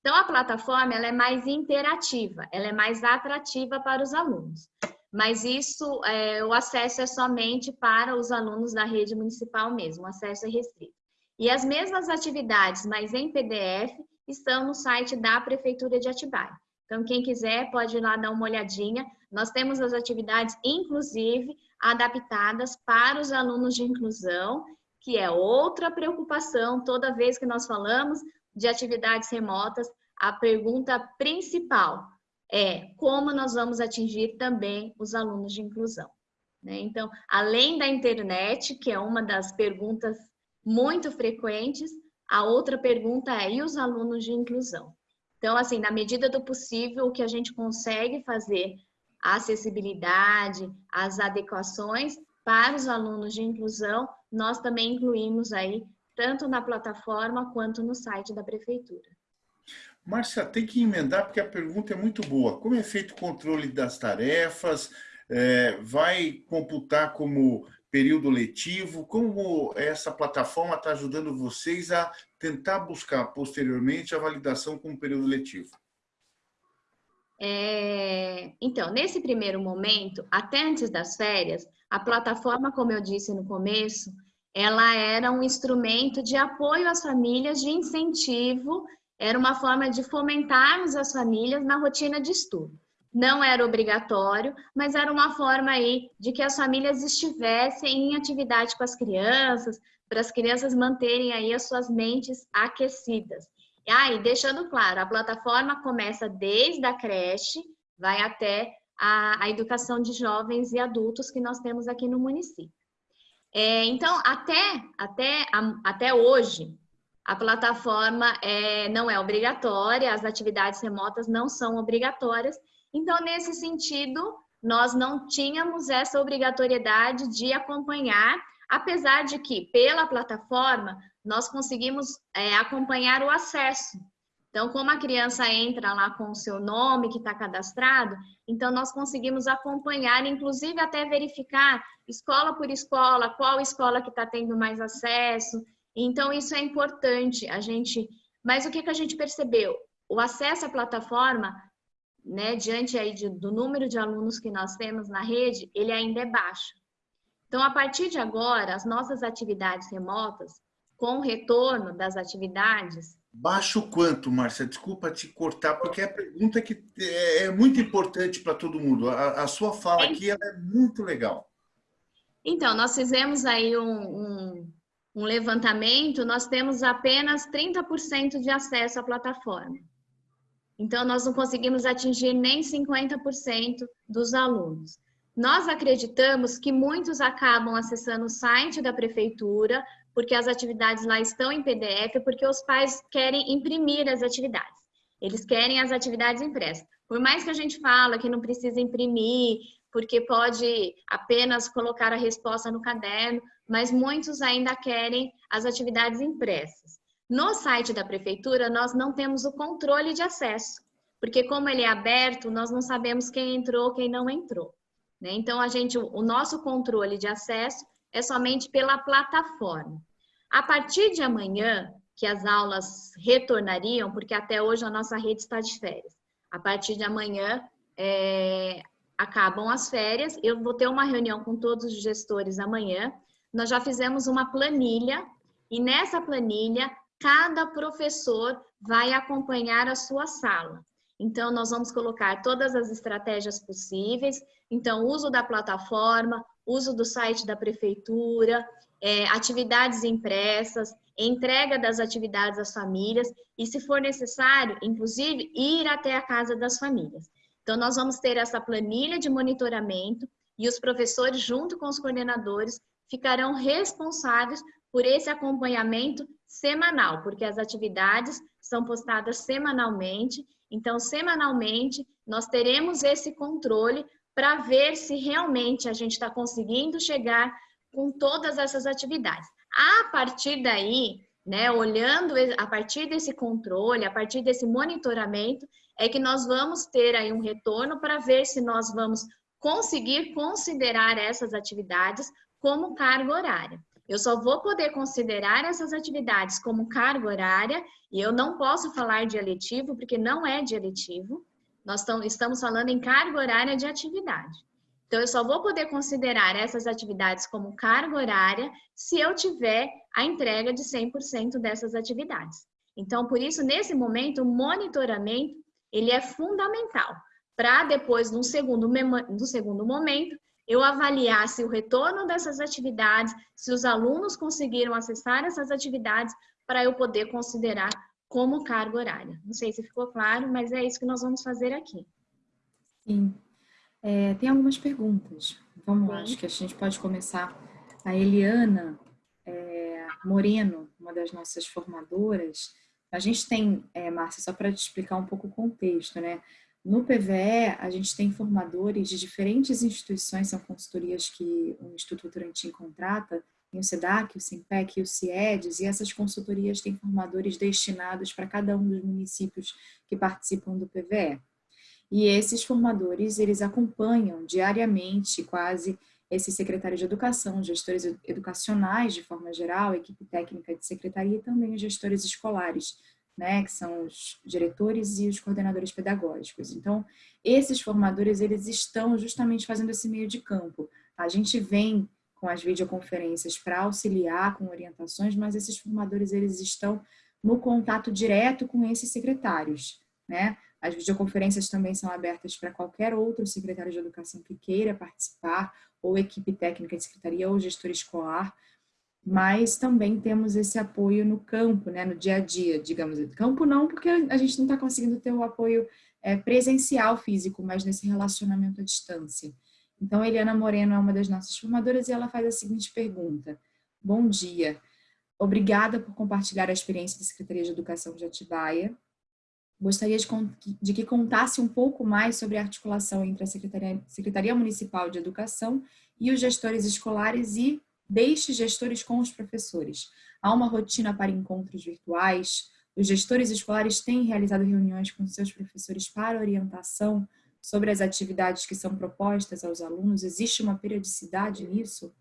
Então, a plataforma ela é mais interativa, ela é mais atrativa para os alunos. Mas isso, é, o acesso é somente para os alunos da rede municipal mesmo, o acesso é restrito. E as mesmas atividades, mas em PDF, estão no site da Prefeitura de Atibaia. Então, quem quiser pode ir lá dar uma olhadinha. Nós temos as atividades, inclusive, adaptadas para os alunos de inclusão, que é outra preocupação toda vez que nós falamos de atividades remotas. A pergunta principal é como nós vamos atingir também os alunos de inclusão. Né? Então, além da internet, que é uma das perguntas muito frequentes, a outra pergunta é, e os alunos de inclusão? Então, assim, na medida do possível, o que a gente consegue fazer, a acessibilidade, as adequações para os alunos de inclusão, nós também incluímos aí, tanto na plataforma quanto no site da prefeitura. Márcia, tem que emendar porque a pergunta é muito boa. Como é feito o controle das tarefas? é, vai computar como período letivo? Como essa plataforma está ajudando vocês a tentar buscar posteriormente a validação como período letivo? É, então, nesse primeiro momento, até antes das férias, a plataforma, como eu disse no começo, ela era um instrumento de apoio às famílias, de incentivo, era uma forma de fomentarmos as famílias na rotina de estudo não era obrigatório, mas era uma forma aí de que as famílias estivessem em atividade com as crianças, para as crianças manterem aí as suas mentes aquecidas. Ah, e deixando claro, a plataforma começa desde a creche, vai até a, a educação de jovens e adultos que nós temos aqui no município. É, então, até, até, até hoje, a plataforma é, não é obrigatória, as atividades remotas não são obrigatórias, então, nesse sentido, nós não tínhamos essa obrigatoriedade de acompanhar, apesar de que, pela plataforma, nós conseguimos é, acompanhar o acesso. Então, como a criança entra lá com o seu nome que está cadastrado, então nós conseguimos acompanhar, inclusive até verificar escola por escola, qual escola que está tendo mais acesso. Então, isso é importante, a gente... Mas o que, que a gente percebeu? O acesso à plataforma né, diante aí de, do número de alunos que nós temos na rede, ele ainda é baixo. Então, a partir de agora, as nossas atividades remotas, com o retorno das atividades... Baixo quanto, Márcia? Desculpa te cortar, porque é a pergunta que é, é muito importante para todo mundo. A, a sua fala é... aqui é muito legal. Então, nós fizemos aí um, um, um levantamento, nós temos apenas 30% de acesso à plataforma. Então, nós não conseguimos atingir nem 50% dos alunos. Nós acreditamos que muitos acabam acessando o site da prefeitura, porque as atividades lá estão em PDF, porque os pais querem imprimir as atividades. Eles querem as atividades impressas. Por mais que a gente fala que não precisa imprimir, porque pode apenas colocar a resposta no caderno, mas muitos ainda querem as atividades impressas. No site da prefeitura, nós não temos o controle de acesso, porque como ele é aberto, nós não sabemos quem entrou, quem não entrou. Né? Então, a gente, o nosso controle de acesso é somente pela plataforma. A partir de amanhã, que as aulas retornariam, porque até hoje a nossa rede está de férias. A partir de amanhã, é, acabam as férias, eu vou ter uma reunião com todos os gestores amanhã. Nós já fizemos uma planilha, e nessa planilha cada professor vai acompanhar a sua sala. Então, nós vamos colocar todas as estratégias possíveis. Então, uso da plataforma, uso do site da prefeitura, é, atividades impressas, entrega das atividades às famílias e, se for necessário, inclusive, ir até a casa das famílias. Então, nós vamos ter essa planilha de monitoramento e os professores, junto com os coordenadores, ficarão responsáveis por esse acompanhamento semanal, porque as atividades são postadas semanalmente. Então, semanalmente, nós teremos esse controle para ver se realmente a gente está conseguindo chegar com todas essas atividades. A partir daí, né, olhando a partir desse controle, a partir desse monitoramento, é que nós vamos ter aí um retorno para ver se nós vamos conseguir considerar essas atividades como carga horária. Eu só vou poder considerar essas atividades como carga horária e eu não posso falar de eletivo, porque não é de eletivo. Nós estamos falando em carga horária de atividade. Então, eu só vou poder considerar essas atividades como carga horária se eu tiver a entrega de 100% dessas atividades. Então, por isso, nesse momento, o monitoramento ele é fundamental para depois, num segundo, no segundo momento, eu avaliar se o retorno dessas atividades, se os alunos conseguiram acessar essas atividades, para eu poder considerar como carga horária. Não sei se ficou claro, mas é isso que nós vamos fazer aqui. Sim. É, tem algumas perguntas. Vamos lá, acho que a gente pode começar. A Eliana é, Moreno, uma das nossas formadoras, a gente tem, é, Márcia, só para te explicar um pouco o contexto, né? No PVE, a gente tem formadores de diferentes instituições, são consultorias que o Instituto Turantim contrata, tem o SEDAC, o SIMPEC e o CIEDES, e essas consultorias têm formadores destinados para cada um dos municípios que participam do PVE. E esses formadores, eles acompanham diariamente quase esses secretários de educação, gestores educacionais de forma geral, equipe técnica de secretaria e também os gestores escolares, né, que são os diretores e os coordenadores pedagógicos. Então, esses formadores, eles estão justamente fazendo esse meio de campo. A gente vem com as videoconferências para auxiliar com orientações, mas esses formadores, eles estão no contato direto com esses secretários, né? As videoconferências também são abertas para qualquer outro secretário de educação que queira participar, ou equipe técnica de secretaria, ou gestor escolar, mas também temos esse apoio no campo, né, no dia a dia, digamos. Campo não, porque a gente não está conseguindo ter o apoio é, presencial físico, mas nesse relacionamento à distância. Então, Eliana Moreno é uma das nossas formadoras e ela faz a seguinte pergunta. Bom dia. Obrigada por compartilhar a experiência da Secretaria de Educação de Atibaia Gostaria de, de, que contasse um pouco mais sobre a articulação entre a Secretaria, Secretaria Municipal de Educação e os gestores escolares e deixe gestores com os professores. Há uma rotina para encontros virtuais, os gestores escolares têm realizado reuniões com seus professores para orientação sobre as atividades que são propostas aos alunos. Existe uma periodicidade nisso?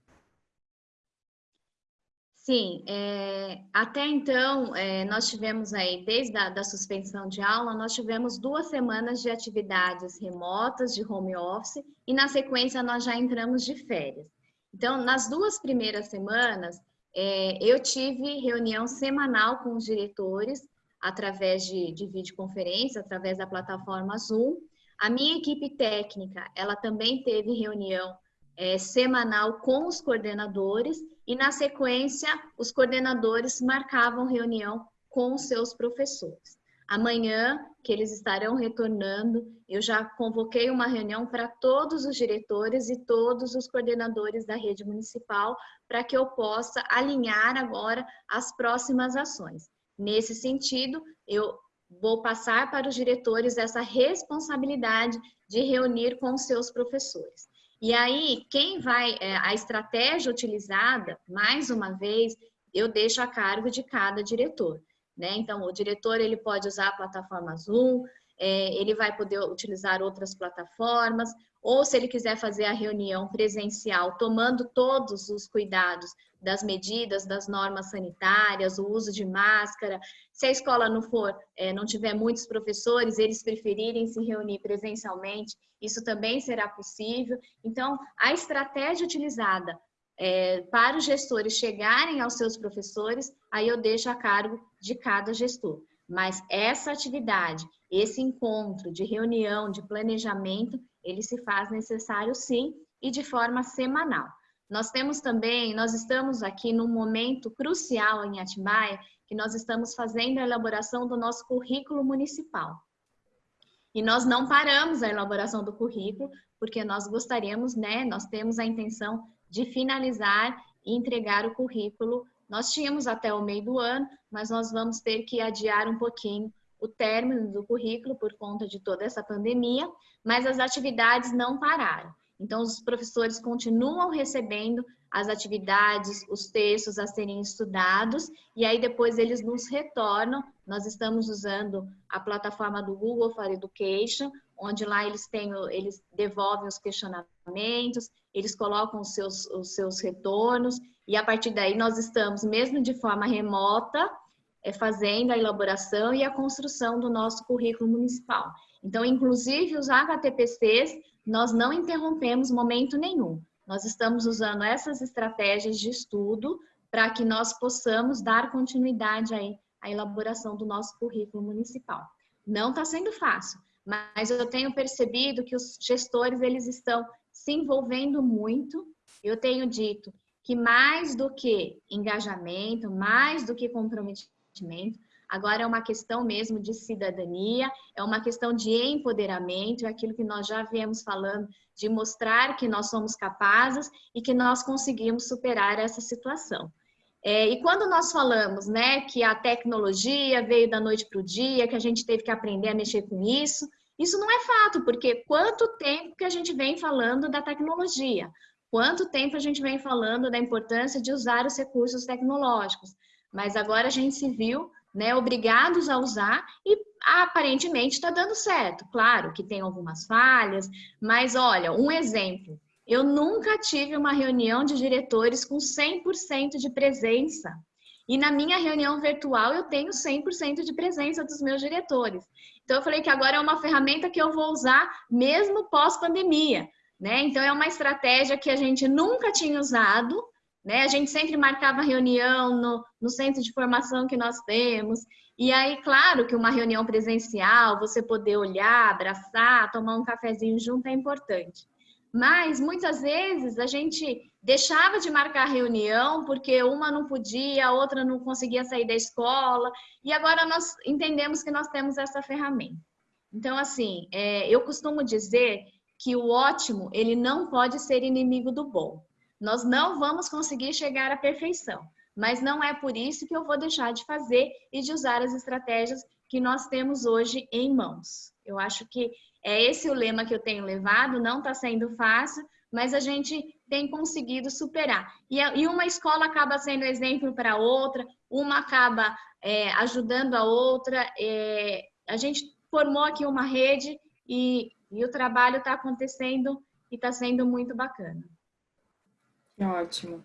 Sim, é, até então, é, nós tivemos aí, desde a da suspensão de aula, nós tivemos duas semanas de atividades remotas, de home office, e na sequência nós já entramos de férias. Então, nas duas primeiras semanas, é, eu tive reunião semanal com os diretores, através de, de videoconferência, através da plataforma Zoom. A minha equipe técnica, ela também teve reunião é, semanal com os coordenadores e, na sequência, os coordenadores marcavam reunião com os seus professores. Amanhã, que eles estarão retornando, eu já convoquei uma reunião para todos os diretores e todos os coordenadores da rede municipal para que eu possa alinhar agora as próximas ações. Nesse sentido, eu vou passar para os diretores essa responsabilidade de reunir com seus professores. E aí, quem vai, é, a estratégia utilizada, mais uma vez, eu deixo a cargo de cada diretor. Né? Então, o diretor ele pode usar a plataforma Zoom, é, ele vai poder utilizar outras plataformas, ou se ele quiser fazer a reunião presencial, tomando todos os cuidados das medidas, das normas sanitárias, o uso de máscara. Se a escola não for, é, não tiver muitos professores, eles preferirem se reunir presencialmente, isso também será possível. Então, a estratégia utilizada é, para os gestores chegarem aos seus professores, aí eu deixo a cargo de cada gestor. Mas essa atividade, esse encontro de reunião, de planejamento, ele se faz necessário sim e de forma semanal. Nós temos também, nós estamos aqui num momento crucial em Atibaia, que nós estamos fazendo a elaboração do nosso currículo municipal. E nós não paramos a elaboração do currículo, porque nós gostaríamos, né, nós temos a intenção de finalizar e entregar o currículo nós tínhamos até o meio do ano, mas nós vamos ter que adiar um pouquinho o término do currículo por conta de toda essa pandemia, mas as atividades não pararam. Então, os professores continuam recebendo as atividades, os textos a serem estudados, e aí depois eles nos retornam. Nós estamos usando a plataforma do Google for Education, onde lá eles têm, eles devolvem os questionamentos, eles colocam os seus, os seus retornos, e a partir daí nós estamos, mesmo de forma remota, é, fazendo a elaboração e a construção do nosso currículo municipal. Então, inclusive os HTPCs, nós não interrompemos momento nenhum. Nós estamos usando essas estratégias de estudo para que nós possamos dar continuidade aí à elaboração do nosso currículo municipal. Não está sendo fácil, mas eu tenho percebido que os gestores eles estão se envolvendo muito. Eu tenho dito que mais do que engajamento, mais do que comprometimento, agora é uma questão mesmo de cidadania, é uma questão de empoderamento, é aquilo que nós já viemos falando, de mostrar que nós somos capazes e que nós conseguimos superar essa situação. É, e quando nós falamos né, que a tecnologia veio da noite para o dia, que a gente teve que aprender a mexer com isso, isso não é fato, porque quanto tempo que a gente vem falando da tecnologia? Quanto tempo a gente vem falando da importância de usar os recursos tecnológicos? Mas agora a gente se viu né, obrigados a usar e aparentemente está dando certo. Claro que tem algumas falhas, mas olha, um exemplo. Eu nunca tive uma reunião de diretores com 100% de presença. E na minha reunião virtual eu tenho 100% de presença dos meus diretores. Então eu falei que agora é uma ferramenta que eu vou usar mesmo pós-pandemia, né? Então é uma estratégia que a gente nunca tinha usado, né? A gente sempre marcava reunião no, no centro de formação que nós temos. E aí, claro que uma reunião presencial, você poder olhar, abraçar, tomar um cafezinho junto é importante. Mas muitas vezes a gente deixava de marcar reunião porque uma não podia, a outra não conseguia sair da escola, e agora nós entendemos que nós temos essa ferramenta. Então, assim, é, eu costumo dizer que o ótimo, ele não pode ser inimigo do bom. Nós não vamos conseguir chegar à perfeição, mas não é por isso que eu vou deixar de fazer e de usar as estratégias que nós temos hoje em mãos. Eu acho que é esse o lema que eu tenho levado, não está sendo fácil, mas a gente tem conseguido superar. E, e uma escola acaba sendo exemplo para outra, uma acaba é, ajudando a outra. É, a gente formou aqui uma rede e, e o trabalho está acontecendo e está sendo muito bacana. Ótimo.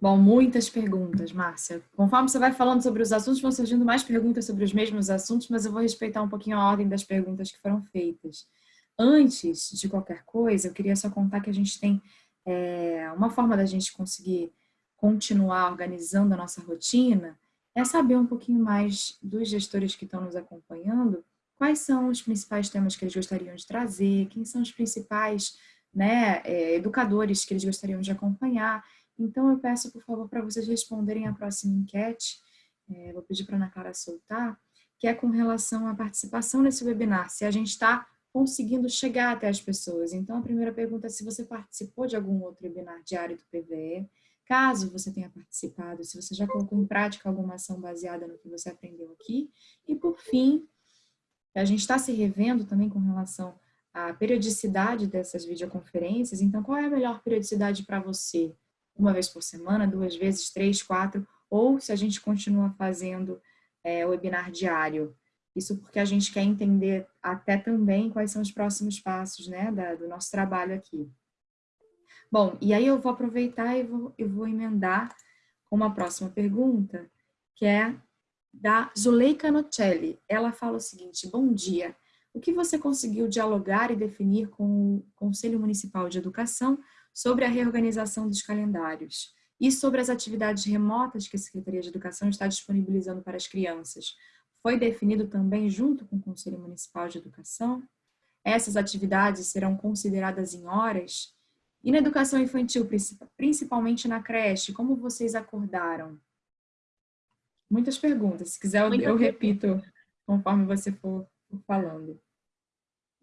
Bom, muitas perguntas, Márcia. Conforme você vai falando sobre os assuntos, vão surgindo mais perguntas sobre os mesmos assuntos, mas eu vou respeitar um pouquinho a ordem das perguntas que foram feitas. Antes de qualquer coisa, eu queria só contar que a gente tem é, uma forma da gente conseguir continuar organizando a nossa rotina é saber um pouquinho mais dos gestores que estão nos acompanhando, quais são os principais temas que eles gostariam de trazer, quem são os principais né, é, educadores que eles gostariam de acompanhar. Então, eu peço, por favor, para vocês responderem a próxima enquete, é, vou pedir para a Ana Clara soltar, que é com relação à participação nesse webinar, se a gente está conseguindo chegar até as pessoas. Então, a primeira pergunta é se você participou de algum outro webinar diário do PVE, caso você tenha participado, se você já colocou em prática alguma ação baseada no que você aprendeu aqui. E, por fim, a gente está se revendo também com relação a periodicidade dessas videoconferências, então qual é a melhor periodicidade para você? Uma vez por semana, duas vezes, três, quatro, ou se a gente continua fazendo é, webinar diário? Isso porque a gente quer entender até também quais são os próximos passos né, da, do nosso trabalho aqui. Bom, e aí eu vou aproveitar e vou, eu vou emendar com uma próxima pergunta, que é da Zuleika Nocelli. Ela fala o seguinte, bom dia, o que você conseguiu dialogar e definir com o Conselho Municipal de Educação sobre a reorganização dos calendários e sobre as atividades remotas que a Secretaria de Educação está disponibilizando para as crianças? Foi definido também junto com o Conselho Municipal de Educação? Essas atividades serão consideradas em horas? E na educação infantil, principalmente na creche, como vocês acordaram? Muitas perguntas. Se quiser, eu, eu repito conforme você for falando.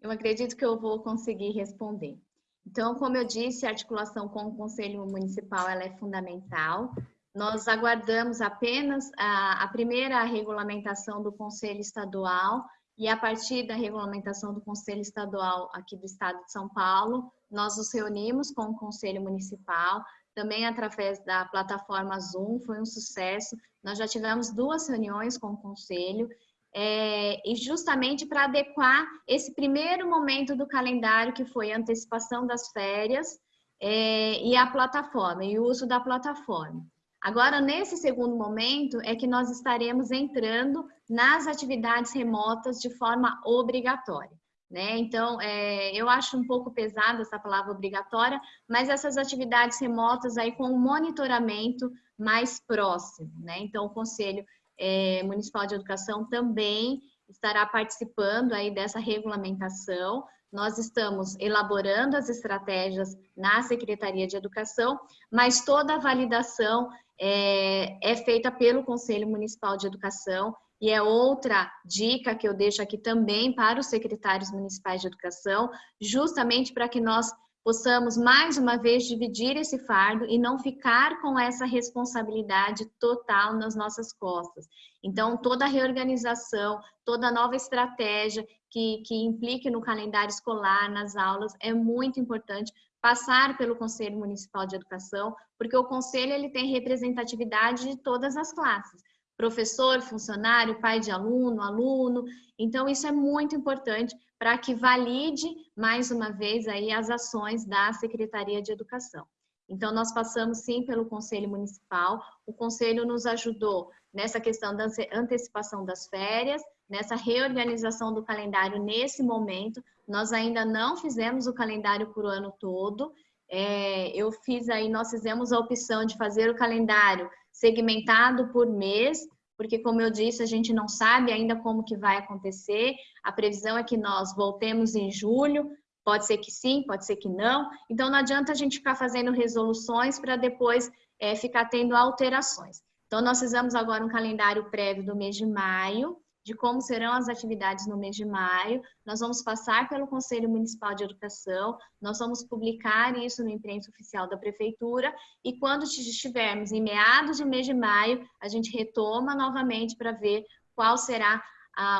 Eu acredito que eu vou conseguir responder. Então, como eu disse, a articulação com o Conselho Municipal ela é fundamental. Nós aguardamos apenas a, a primeira regulamentação do Conselho Estadual e a partir da regulamentação do Conselho Estadual aqui do Estado de São Paulo, nós nos reunimos com o Conselho Municipal, também através da plataforma Zoom, foi um sucesso. Nós já tivemos duas reuniões com o Conselho é, e justamente para adequar esse primeiro momento do calendário, que foi a antecipação das férias é, e a plataforma, e o uso da plataforma. Agora, nesse segundo momento, é que nós estaremos entrando nas atividades remotas de forma obrigatória. Né? Então, é, eu acho um pouco pesada essa palavra obrigatória, mas essas atividades remotas aí com um monitoramento mais próximo, né? Então, o Conselho é, Municipal de Educação também estará participando aí dessa regulamentação. Nós estamos elaborando as estratégias na Secretaria de Educação, mas toda a validação é, é feita pelo Conselho Municipal de Educação e é outra dica que eu deixo aqui também para os secretários municipais de educação, justamente para que nós possamos mais uma vez dividir esse fardo e não ficar com essa responsabilidade total nas nossas costas. Então, toda a reorganização, toda nova estratégia que, que implique no calendário escolar, nas aulas, é muito importante passar pelo Conselho Municipal de Educação, porque o Conselho ele tem representatividade de todas as classes. professor, funcionário, pai de aluno, aluno. Então, isso é muito importante para que valide, mais uma vez, aí as ações da Secretaria de Educação. Então, nós passamos sim pelo Conselho Municipal, o Conselho nos ajudou nessa questão da antecipação das férias, nessa reorganização do calendário nesse momento. Nós ainda não fizemos o calendário por ano todo. É, eu fiz aí, nós fizemos a opção de fazer o calendário segmentado por mês, porque como eu disse, a gente não sabe ainda como que vai acontecer. A previsão é que nós voltemos em julho, pode ser que sim, pode ser que não. Então não adianta a gente ficar fazendo resoluções para depois é, ficar tendo alterações. Então nós fizemos agora um calendário prévio do mês de maio, de como serão as atividades no mês de maio. Nós vamos passar pelo Conselho Municipal de Educação, nós vamos publicar isso no imprensa oficial da Prefeitura e quando estivermos em meados de mês de maio, a gente retoma novamente para ver qual será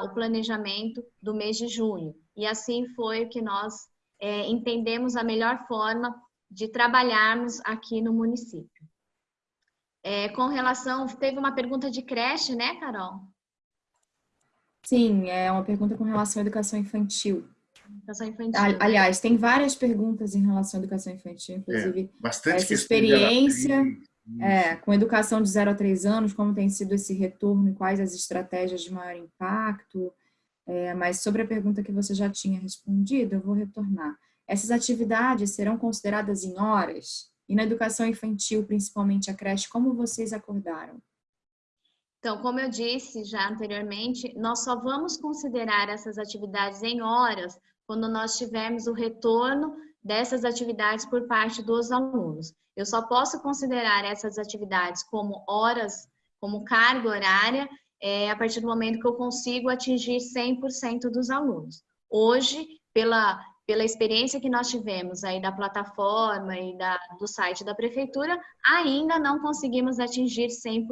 o planejamento do mês de junho. E assim foi que nós é, entendemos a melhor forma de trabalharmos aqui no município. É, com relação, teve uma pergunta de creche, né, Carol? Sim, é uma pergunta com relação à educação infantil. Educação infantil. Aliás, tem várias perguntas em relação à educação infantil, inclusive é, bastante essa experiência é, com educação de 0 a 3 anos, como tem sido esse retorno e quais as estratégias de maior impacto. É, mas sobre a pergunta que você já tinha respondido, eu vou retornar. Essas atividades serão consideradas em horas? E na educação infantil, principalmente a creche, como vocês acordaram? Então, como eu disse já anteriormente, nós só vamos considerar essas atividades em horas quando nós tivermos o retorno dessas atividades por parte dos alunos. Eu só posso considerar essas atividades como horas, como carga horária, é, a partir do momento que eu consigo atingir 100% dos alunos. Hoje, pela, pela experiência que nós tivemos aí da plataforma e da, do site da prefeitura, ainda não conseguimos atingir 100%.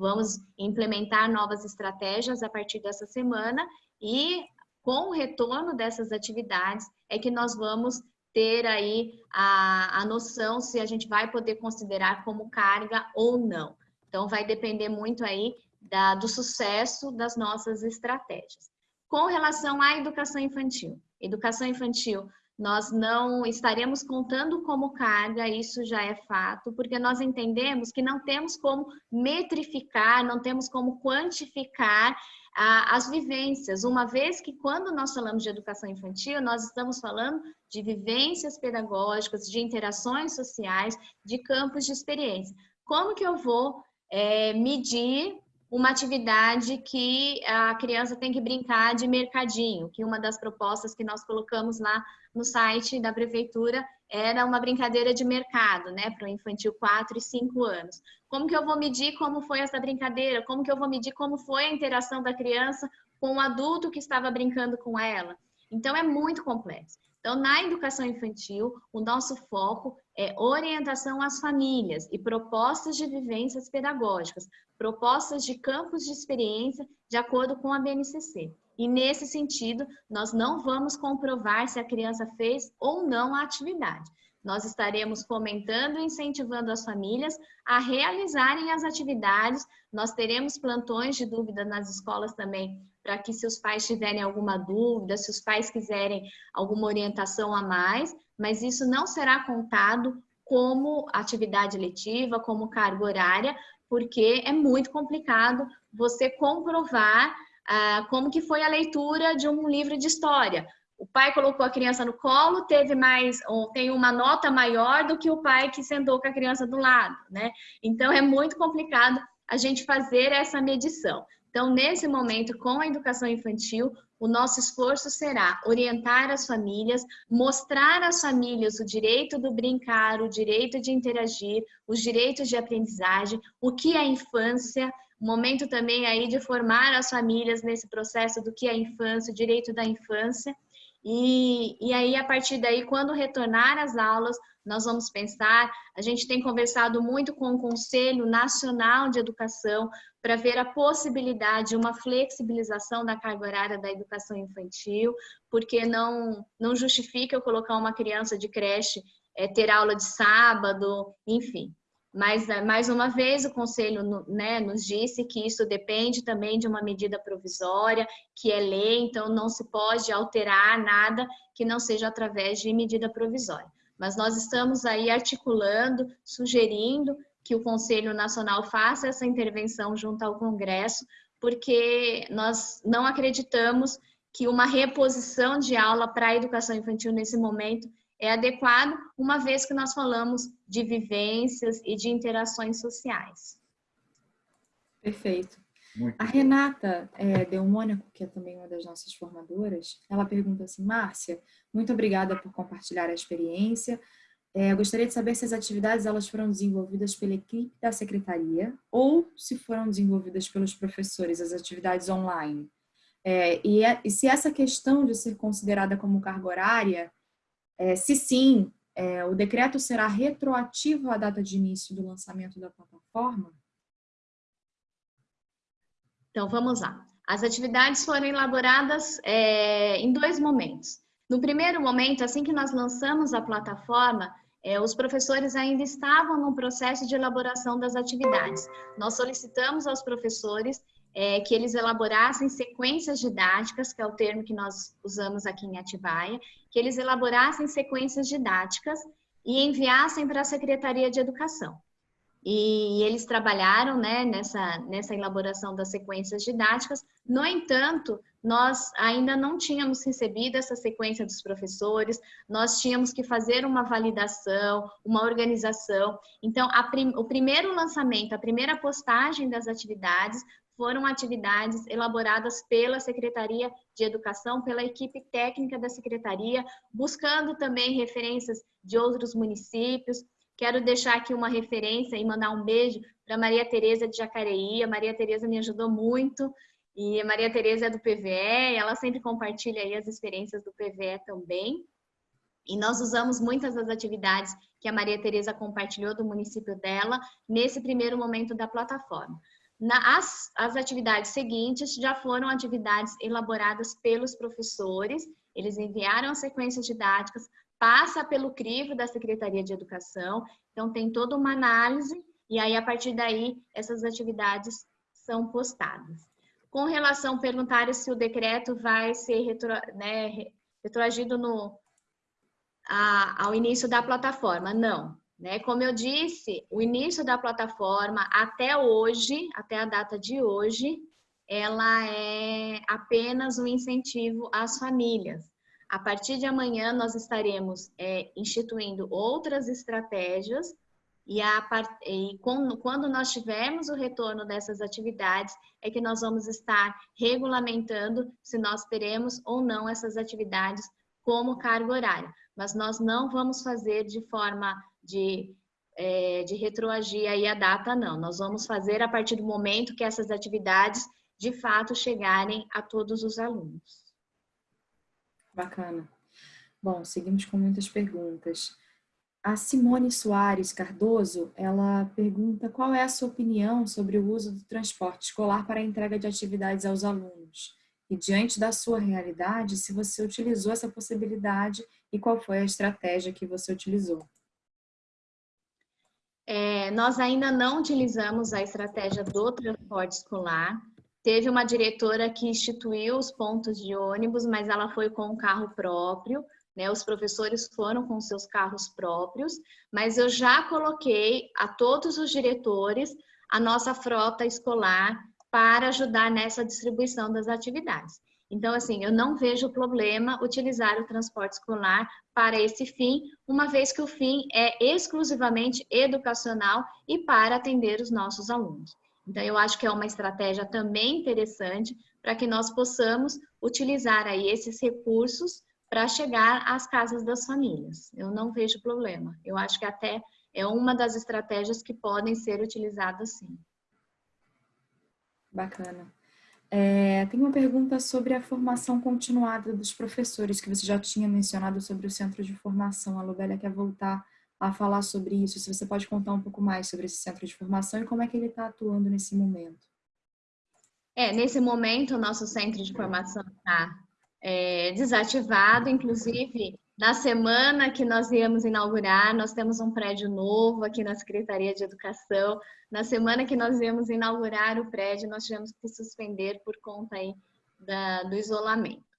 Vamos implementar novas estratégias a partir dessa semana e com o retorno dessas atividades é que nós vamos ter aí a, a noção se a gente vai poder considerar como carga ou não. Então, vai depender muito aí da, do sucesso das nossas estratégias. Com relação à educação infantil. Educação infantil, nós não estaremos contando como carga, isso já é fato, porque nós entendemos que não temos como metrificar, não temos como quantificar ah, as vivências, uma vez que quando nós falamos de educação infantil, nós estamos falando de vivências pedagógicas, de interações sociais, de campos de experiência. Como que eu vou é, medir uma atividade que a criança tem que brincar de mercadinho, que uma das propostas que nós colocamos lá no site da prefeitura era uma brincadeira de mercado, né, para o infantil 4 e 5 anos. Como que eu vou medir como foi essa brincadeira? Como que eu vou medir como foi a interação da criança com o adulto que estava brincando com ela? Então é muito complexo. Então, na educação infantil, o nosso foco é orientação às famílias e propostas de vivências pedagógicas, propostas de campos de experiência de acordo com a BNCC. E nesse sentido, nós não vamos comprovar se a criança fez ou não a atividade. Nós estaremos fomentando e incentivando as famílias a realizarem as atividades. Nós teremos plantões de dúvida nas escolas também, para que se os pais tiverem alguma dúvida, se os pais quiserem alguma orientação a mais, mas isso não será contado como atividade letiva, como carga horária, porque é muito complicado você comprovar ah, como que foi a leitura de um livro de história. O pai colocou a criança no colo, teve mais, tem uma nota maior do que o pai que sentou com a criança do lado, né? Então é muito complicado a gente fazer essa medição. Então, nesse momento, com a educação infantil, o nosso esforço será orientar as famílias, mostrar às famílias o direito do brincar, o direito de interagir, os direitos de aprendizagem, o que é infância, momento também aí de formar as famílias nesse processo do que é infância, o direito da infância. E, e aí, a partir daí, quando retornar às aulas, nós vamos pensar. A gente tem conversado muito com o Conselho Nacional de Educação para ver a possibilidade de uma flexibilização da carga horária da educação infantil, porque não, não justifica eu colocar uma criança de creche, é, ter aula de sábado, enfim. Mas, é, mais uma vez, o Conselho né, nos disse que isso depende também de uma medida provisória, que é lei, então não se pode alterar nada que não seja através de medida provisória. Mas nós estamos aí articulando, sugerindo que o Conselho Nacional faça essa intervenção junto ao Congresso, porque nós não acreditamos que uma reposição de aula para a educação infantil nesse momento é adequado, uma vez que nós falamos de vivências e de interações sociais. Perfeito. Muito a Renata é, Delmônico, que é também uma das nossas formadoras, ela pergunta assim, Márcia, muito obrigada por compartilhar a experiência. É, gostaria de saber se as atividades elas foram desenvolvidas pela equipe da secretaria ou se foram desenvolvidas pelos professores, as atividades online. É, e, é, e, se essa questão de ser considerada como carga horária, é, se sim, é, o decreto será retroativo à data de início do lançamento da plataforma? Então, vamos lá. As atividades foram elaboradas é, em dois momentos. No primeiro momento, assim que nós lançamos a plataforma, é, os professores ainda estavam no processo de elaboração das atividades. Nós solicitamos aos professores é, que eles elaborassem sequências didáticas, que é o termo que nós usamos aqui em Atibaia, que eles elaborassem sequências didáticas e enviassem para a Secretaria de Educação e eles trabalharam né, nessa, nessa elaboração das sequências didáticas. No entanto, nós ainda não tínhamos recebido essa sequência dos professores, nós tínhamos que fazer uma validação, uma organização. Então, prim, o primeiro lançamento, a primeira postagem das atividades foram atividades elaboradas pela Secretaria de Educação, pela equipe técnica da Secretaria, buscando também referências de outros municípios, Quero deixar aqui uma referência e mandar um beijo para Maria Tereza de Jacareí. A Maria Tereza me ajudou muito e a Maria Tereza é do PVE, ela sempre compartilha aí as experiências do PVE também. E nós usamos muitas das atividades que a Maria Tereza compartilhou do município dela nesse primeiro momento da plataforma. Na, as, as atividades seguintes já foram atividades elaboradas pelos professores, eles enviaram sequências didáticas passa pelo crivo da Secretaria de Educação, então tem toda uma análise e aí a partir daí essas atividades são postadas. Com relação, perguntaram se o decreto vai ser retro, né, retroagido no, a, ao início da plataforma. Não. Né? Como eu disse, o início da plataforma até hoje, até a data de hoje, ela é apenas um incentivo às famílias. A partir de amanhã, nós estaremos é, instituindo outras estratégias e, a, e quando, quando nós tivermos o retorno dessas atividades, é que nós vamos estar regulamentando se nós teremos ou não essas atividades como carga horária. Mas nós não vamos fazer de forma de, é, de retroagir aí a data, não. Nós vamos fazer a partir do momento que essas atividades de fato chegarem a todos os alunos. Bacana. Bom, seguimos com muitas perguntas. A Simone Soares Cardoso, ela pergunta qual é a sua opinião sobre o uso do transporte escolar para a entrega de atividades aos alunos. E diante da sua realidade, se você utilizou essa possibilidade e qual foi a estratégia que você utilizou. É, nós ainda não utilizamos a estratégia do transporte escolar, Teve uma diretora que instituiu os pontos de ônibus, mas ela foi com um carro próprio, né? Os professores foram com seus carros próprios, mas eu já coloquei a todos os diretores a nossa frota escolar para ajudar nessa distribuição das atividades. Então, assim, eu não vejo problema utilizar o transporte escolar para esse fim, uma vez que o fim é exclusivamente educacional e para atender os nossos alunos. Então, eu acho que é uma estratégia também interessante para que nós possamos utilizar aí esses recursos para chegar às casas das famílias. Eu não vejo problema. Eu acho que até é uma das estratégias que podem ser utilizadas sim. Bacana. É, tem uma pergunta sobre a formação continuada dos professores, que você já tinha mencionado sobre o centro de formação. A Lubélia quer voltar a falar sobre isso, se você pode contar um pouco mais sobre esse centro de formação e como é que ele está atuando nesse momento. É, nesse momento o nosso centro de formação está é, desativado, inclusive Na semana que nós íamos inaugurar, nós temos um prédio novo aqui na Secretaria de Educação. Na semana que nós íamos inaugurar o prédio, nós tivemos que suspender por conta aí da, do isolamento.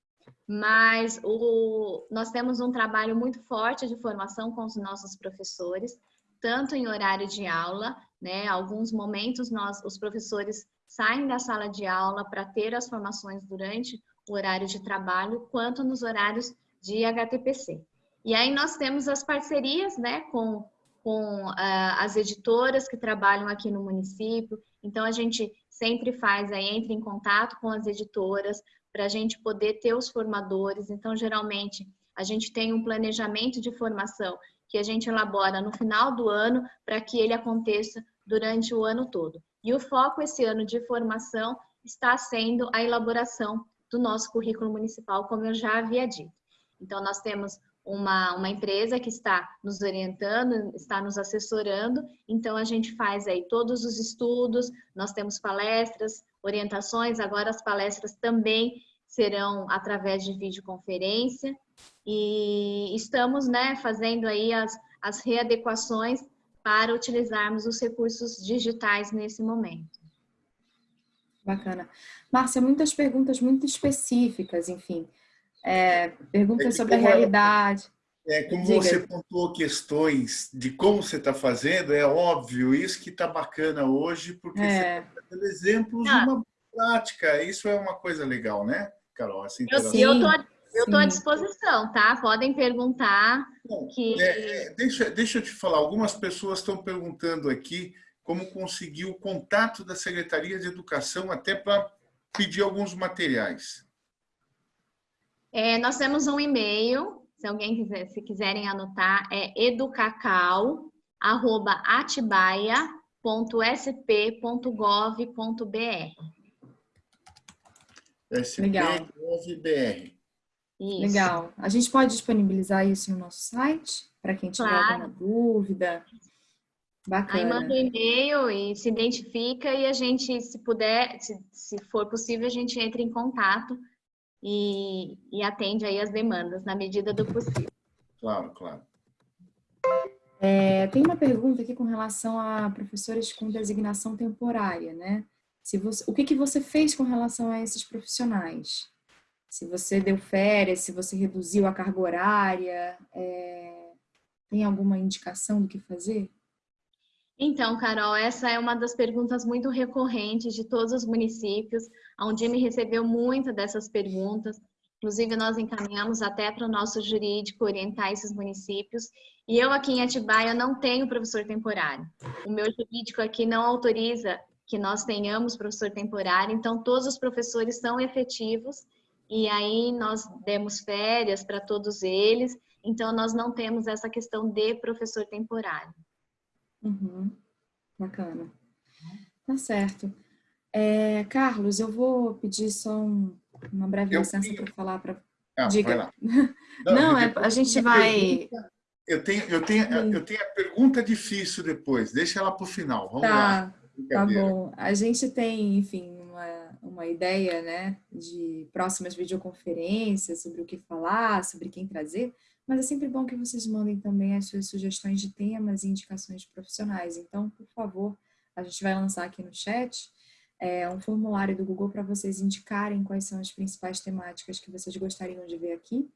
Mas o, nós temos um trabalho muito forte de formação com os nossos professores, tanto em horário de aula, né? Alguns momentos nós, os professores saem da sala de aula para ter as formações durante o horário de trabalho, quanto nos horários de HTPC. E aí nós temos as parcerias né, com, com uh, as editoras que trabalham aqui no município. Então a gente sempre faz aí, entra em contato com as editoras para a gente poder ter os formadores. Então, geralmente, a gente tem um planejamento de formação que a gente elabora no final do ano para que ele aconteça durante o ano todo. E o foco esse ano de formação está sendo a elaboração do nosso currículo municipal, como eu já havia dito. Então, nós temos uma, uma empresa que está nos orientando, está nos assessorando, então a gente faz aí todos os estudos, nós temos palestras, orientações, agora as palestras também serão através de videoconferência e estamos né, fazendo aí as, as readequações para utilizarmos os recursos digitais nesse momento. Bacana. Márcia, muitas perguntas muito específicas, enfim. É, perguntas sobre a realidade. É, como Diga. você pontuou questões de como você está fazendo, é óbvio, isso que está bacana hoje, porque é. você está dando exemplos ah. de uma prática. Isso é uma coisa legal, né, Carol? Essa eu estou eu estou à disposição, tá? Podem perguntar. Bom, que... É, é, deixa, deixa eu te falar, algumas pessoas estão perguntando aqui como conseguir o contato da Secretaria de Educação até para pedir alguns materiais. É, nós temos um e-mail, se alguém quiser, se quiserem anotar, é educacau@atibaia.sp.gov.br. SP.gov.br. Legal. A gente pode disponibilizar isso no nosso site para quem tiver claro. alguma dúvida. Bacana. Aí manda um e-mail e se identifica e a gente, se puder, se, se for possível, a gente entra em contato e, e atende aí as demandas na medida do possível. Claro, claro. É, tem uma pergunta aqui com relação a professores com designação temporária, né? Se você, o que, que você fez com relação a esses profissionais? Se você deu férias, se você reduziu a carga horária, é, tem alguma indicação do que fazer? Então, Carol, essa é uma das perguntas muito recorrentes de todos os municípios. A Undime recebeu muitas dessas perguntas. Inclusive, nós encaminhamos até para o nosso jurídico orientar esses municípios. E eu aqui em Atibaia não tenho professor temporário. O meu jurídico aqui não autoriza que nós tenhamos professor temporário, então todos os professores são efetivos e aí nós demos férias para todos eles, então nós não temos essa questão de professor temporário. Uhum. Bacana. Tá certo. É, Carlos, eu vou pedir só um, uma breve eu licença para falar para. Ah, Diga. Não, Não é, a gente vai. Pergunta, eu tenho, eu, tenho, eu tenho a pergunta difícil depois, deixa ela para o final. Vamos tá, lá. Tá bom. A gente tem, enfim, uma, uma ideia né, de próximas videoconferências sobre o que falar, sobre quem trazer. Mas é sempre bom que vocês mandem também as suas sugestões de temas e indicações de profissionais. Então, por favor, a gente vai lançar aqui no chat é, um formulário do Google para vocês indicarem quais são as principais temáticas que vocês gostariam de ver aqui.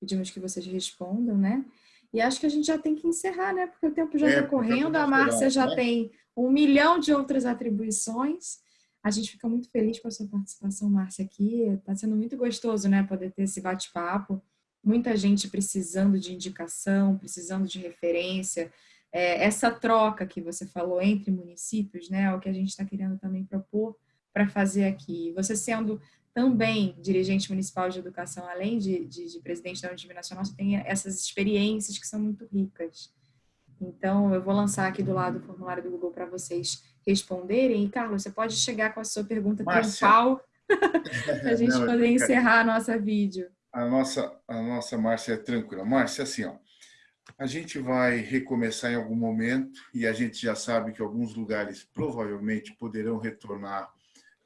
Pedimos que vocês respondam, né? E acho que a gente já tem que encerrar, né? Porque o tempo já está é, correndo, a Márcia já né? tem um milhão de outras atribuições. A gente fica muito feliz com a sua participação, Márcia, aqui. Está sendo muito gostoso, né? Poder ter esse bate-papo muita gente precisando de indicação, precisando de referência. É, essa troca que você falou entre municípios, né, é o que a gente está querendo também propor para fazer aqui. Você sendo também dirigente municipal de educação, além de, de, de presidente da Unidade Nacional, você tem essas experiências que são muito ricas. Então, eu vou lançar aqui do lado o formulário do Google para vocês responderem. E, Carlos, você pode chegar com a sua pergunta triunfal para a gente Não, poder encerrar a nossa vídeo a nossa, a nossa Márcia é tranquila. Márcia, assim, ó, a gente vai recomeçar em algum momento e a gente já sabe que alguns lugares provavelmente poderão retornar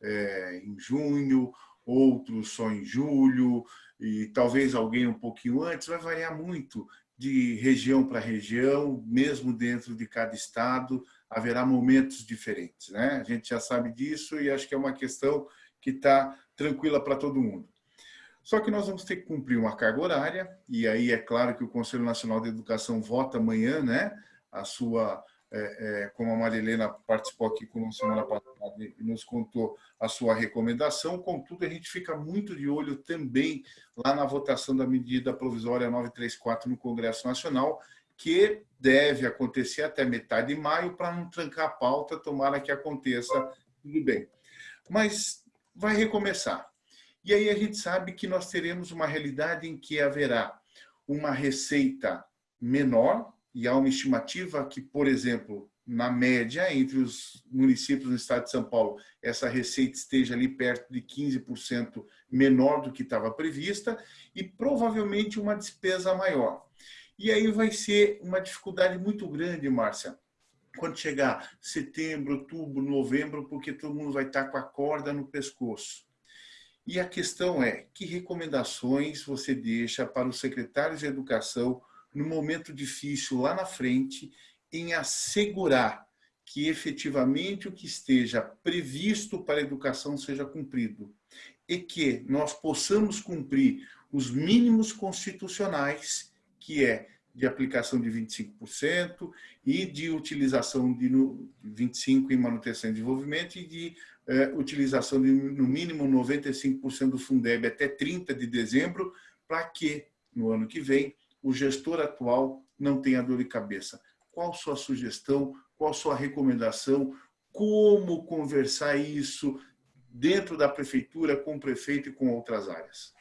é, em junho, outros só em julho. e talvez alguém um pouquinho antes, vai variar muito de região para região, mesmo dentro de cada estado, haverá momentos diferentes. Né? A gente já sabe disso e acho que é uma questão que está tranquila para todo mundo. Só que nós vamos ter que cumprir uma carga horária, e aí é claro que o Conselho Nacional de Educação vota amanhã, né? A sua, é, é, como a Marilena participou aqui com semana passada e nos contou a sua recomendação, contudo, a gente fica muito de olho também lá na votação da medida provisória 934 no Congresso Nacional, que deve acontecer até metade de maio para não trancar a pauta, tomara que aconteça, tudo bem. Mas vai recomeçar. E aí a gente sabe que nós teremos uma realidade em que haverá uma receita menor, e há uma estimativa que, por exemplo, na média, entre os municípios do estado de São Paulo, essa receita esteja ali perto de 15% menor do que estava prevista e provavelmente uma despesa maior. E aí vai ser uma dificuldade muito grande, Márcia, quando chegar setembro, outubro, novembro, porque todo mundo vai estar com a corda no pescoço. E a questão é, que recomendações você deixa para os secretários de educação no momento difícil lá na frente em assegurar que efetivamente o que esteja previsto para a educação seja cumprido? E que nós possamos cumprir os mínimos constitucionais, que é de aplicação de 25% e de utilização de 25% em manutenção e desenvolvimento e de é, utilização de no mínimo 95% do Fundeb até 30 de dezembro, para que no ano que vem o gestor atual não tenha dor de cabeça. Qual sua sugestão, qual sua recomendação, como conversar isso dentro da prefeitura, com o prefeito e com outras áreas?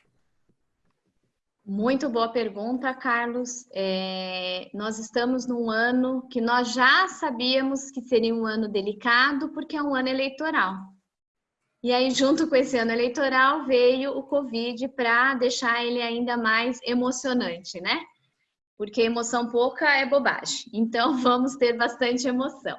Muito boa pergunta, Carlos. É, nós estamos num ano que nós já sabíamos que seria um ano delicado, porque é um ano eleitoral. E aí, junto com esse ano eleitoral, veio o Covid para deixar ele ainda mais emocionante, né? Porque emoção pouca é bobagem. Então, vamos ter bastante emoção.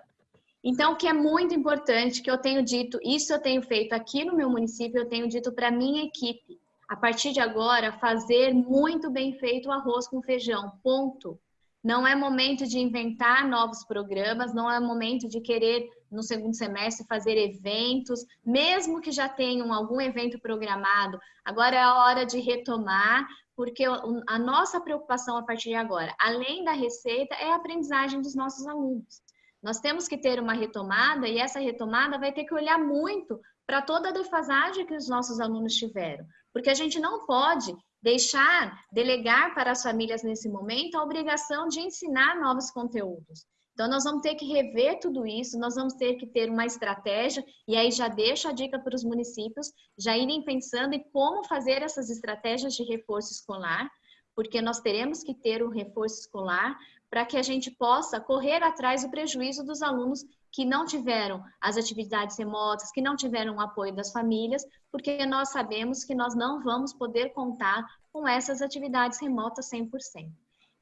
Então, o que é muito importante, que eu tenho dito, isso eu tenho feito aqui no meu município, eu tenho dito para minha equipe a partir de agora, fazer muito bem feito o arroz com feijão, ponto. Não é momento de inventar novos programas, não é momento de querer, no segundo semestre, fazer eventos, mesmo que já tenham algum evento programado. Agora é a hora de retomar, porque a nossa preocupação a partir de agora, além da receita, é a aprendizagem dos nossos alunos. Nós temos que ter uma retomada e essa retomada vai ter que olhar muito para toda a defasagem que os nossos alunos tiveram. Porque a gente não pode deixar, delegar para as famílias nesse momento a obrigação de ensinar novos conteúdos. Então, nós vamos ter que rever tudo isso, nós vamos ter que ter uma estratégia, e aí já deixo a dica para os municípios já irem pensando em como fazer essas estratégias de reforço escolar, porque nós teremos que ter um reforço escolar para que a gente possa correr atrás do prejuízo dos alunos que não tiveram as atividades remotas, que não tiveram o apoio das famílias, porque nós sabemos que nós não vamos poder contar com essas atividades remotas 100%.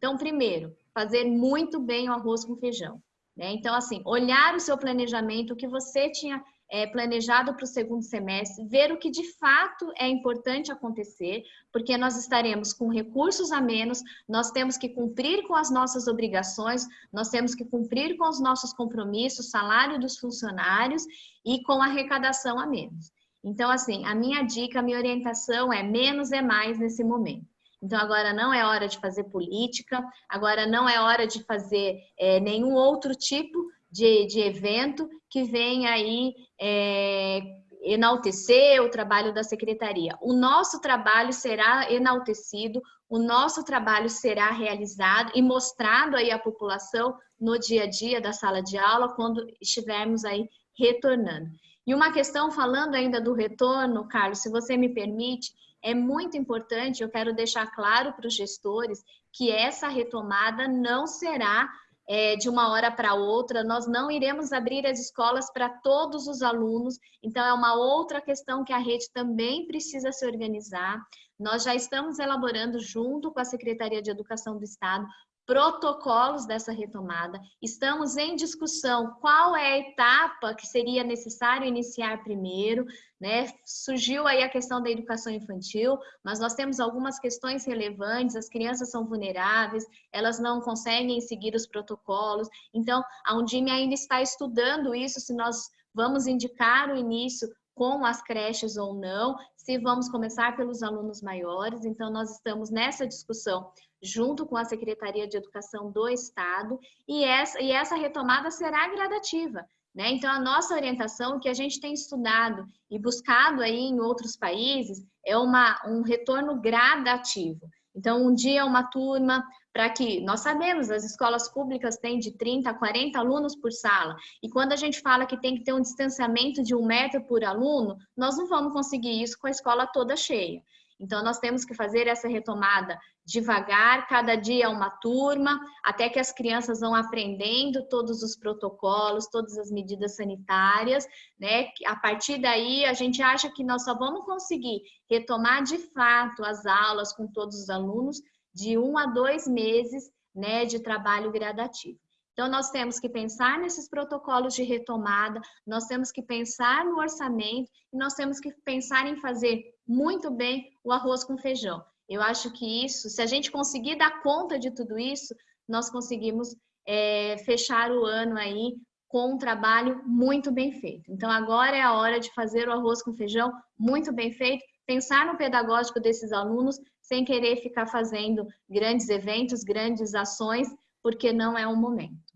Então, primeiro, fazer muito bem o arroz com feijão. Né? Então, assim, olhar o seu planejamento, o que você tinha é, planejado para o segundo semestre, ver o que de fato é importante acontecer, porque nós estaremos com recursos a menos, nós temos que cumprir com as nossas obrigações, nós temos que cumprir com os nossos compromissos, salário dos funcionários e com arrecadação a menos. Então, assim, a minha dica, a minha orientação é menos é mais nesse momento. Então, agora não é hora de fazer política, agora não é hora de fazer é, nenhum outro tipo de, de evento que venha aí é, enaltecer o trabalho da secretaria. O nosso trabalho será enaltecido, o nosso trabalho será realizado e mostrado aí à população no dia a dia da sala de aula, quando estivermos aí retornando. E uma questão, falando ainda do retorno, Carlos, se você me permite, é muito importante, eu quero deixar claro para os gestores que essa retomada não será é, de uma hora para outra, nós não iremos abrir as escolas para todos os alunos, então é uma outra questão que a rede também precisa se organizar. Nós já estamos elaborando, junto com a Secretaria de Educação do Estado, protocolos dessa retomada. Estamos em discussão qual é a etapa que seria necessário iniciar primeiro, né? Surgiu aí a questão da educação infantil, mas nós temos algumas questões relevantes, as crianças são vulneráveis, elas não conseguem seguir os protocolos, então a Undime ainda está estudando isso, se nós vamos indicar o início com as creches ou não, se vamos começar pelos alunos maiores. Então, nós estamos nessa discussão junto com a Secretaria de Educação do Estado e essa, e essa retomada será gradativa. Né? Então, a nossa orientação, que a gente tem estudado e buscado aí em outros países, é uma, um retorno gradativo. Então, um dia uma turma, para que nós sabemos, as escolas públicas têm de 30 a 40 alunos por sala, e quando a gente fala que tem que ter um distanciamento de um metro por aluno, nós não vamos conseguir isso com a escola toda cheia. Então, nós temos que fazer essa retomada devagar, cada dia uma turma, até que as crianças vão aprendendo todos os protocolos, todas as medidas sanitárias, né? A partir daí, a gente acha que nós só vamos conseguir retomar de fato as aulas com todos os alunos de um a dois meses, né, de trabalho gradativo. Então, nós temos que pensar nesses protocolos de retomada, nós temos que pensar no orçamento e nós temos que pensar em fazer muito bem o arroz com feijão. Eu acho que isso, se a gente conseguir dar conta de tudo isso, nós conseguimos é, fechar o ano aí com um trabalho muito bem feito. Então, agora é a hora de fazer o arroz com feijão muito bem feito, pensar no pedagógico desses alunos, sem querer ficar fazendo grandes eventos, grandes ações, porque não é o momento.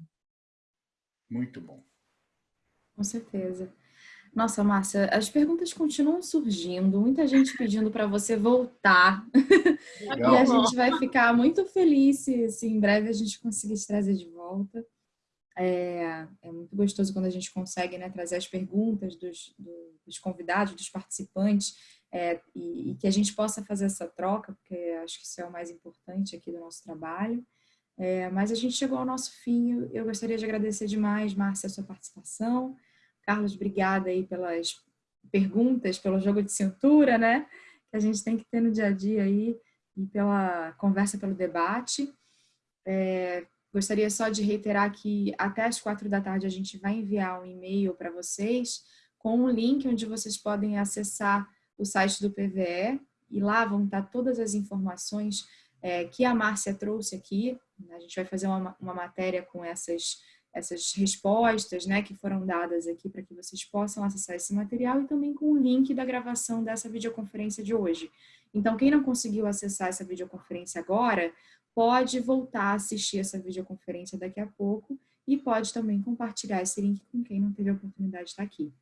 Muito bom. Com certeza. Nossa, Márcia, as perguntas continuam surgindo, muita gente pedindo para você voltar. Legal. e a gente vai ficar muito feliz se, se, em breve a gente conseguir te trazer de volta. É, é muito gostoso quando a gente consegue né, trazer as perguntas dos, dos convidados, dos participantes, é, e, e que a gente possa fazer essa troca, porque acho que isso é o mais importante aqui do nosso trabalho. É, mas a gente chegou ao nosso fim. Eu gostaria de agradecer demais, Márcia, a sua participação. Carlos, obrigada aí pelas perguntas, pelo jogo de cintura, né? Que a gente tem que ter no dia a dia aí e pela conversa, pelo debate. É, gostaria só de reiterar que até as quatro da tarde a gente vai enviar um e-mail para vocês com um link onde vocês podem acessar o site do PVE e lá vão estar todas as informações é, que a Márcia trouxe aqui. A gente vai fazer uma, uma matéria com essas, essas respostas né, que foram dadas aqui para que vocês possam acessar esse material e também com o link da gravação dessa videoconferência de hoje. Então, quem não conseguiu acessar essa videoconferência agora, pode voltar a assistir essa videoconferência daqui a pouco e pode também compartilhar esse link com quem não teve a oportunidade de estar aqui.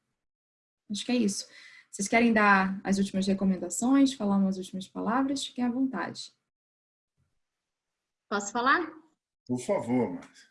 Acho que é isso. Vocês querem dar as últimas recomendações, falar umas últimas palavras? Fiquem à vontade. Posso falar? Por favor, Márcia.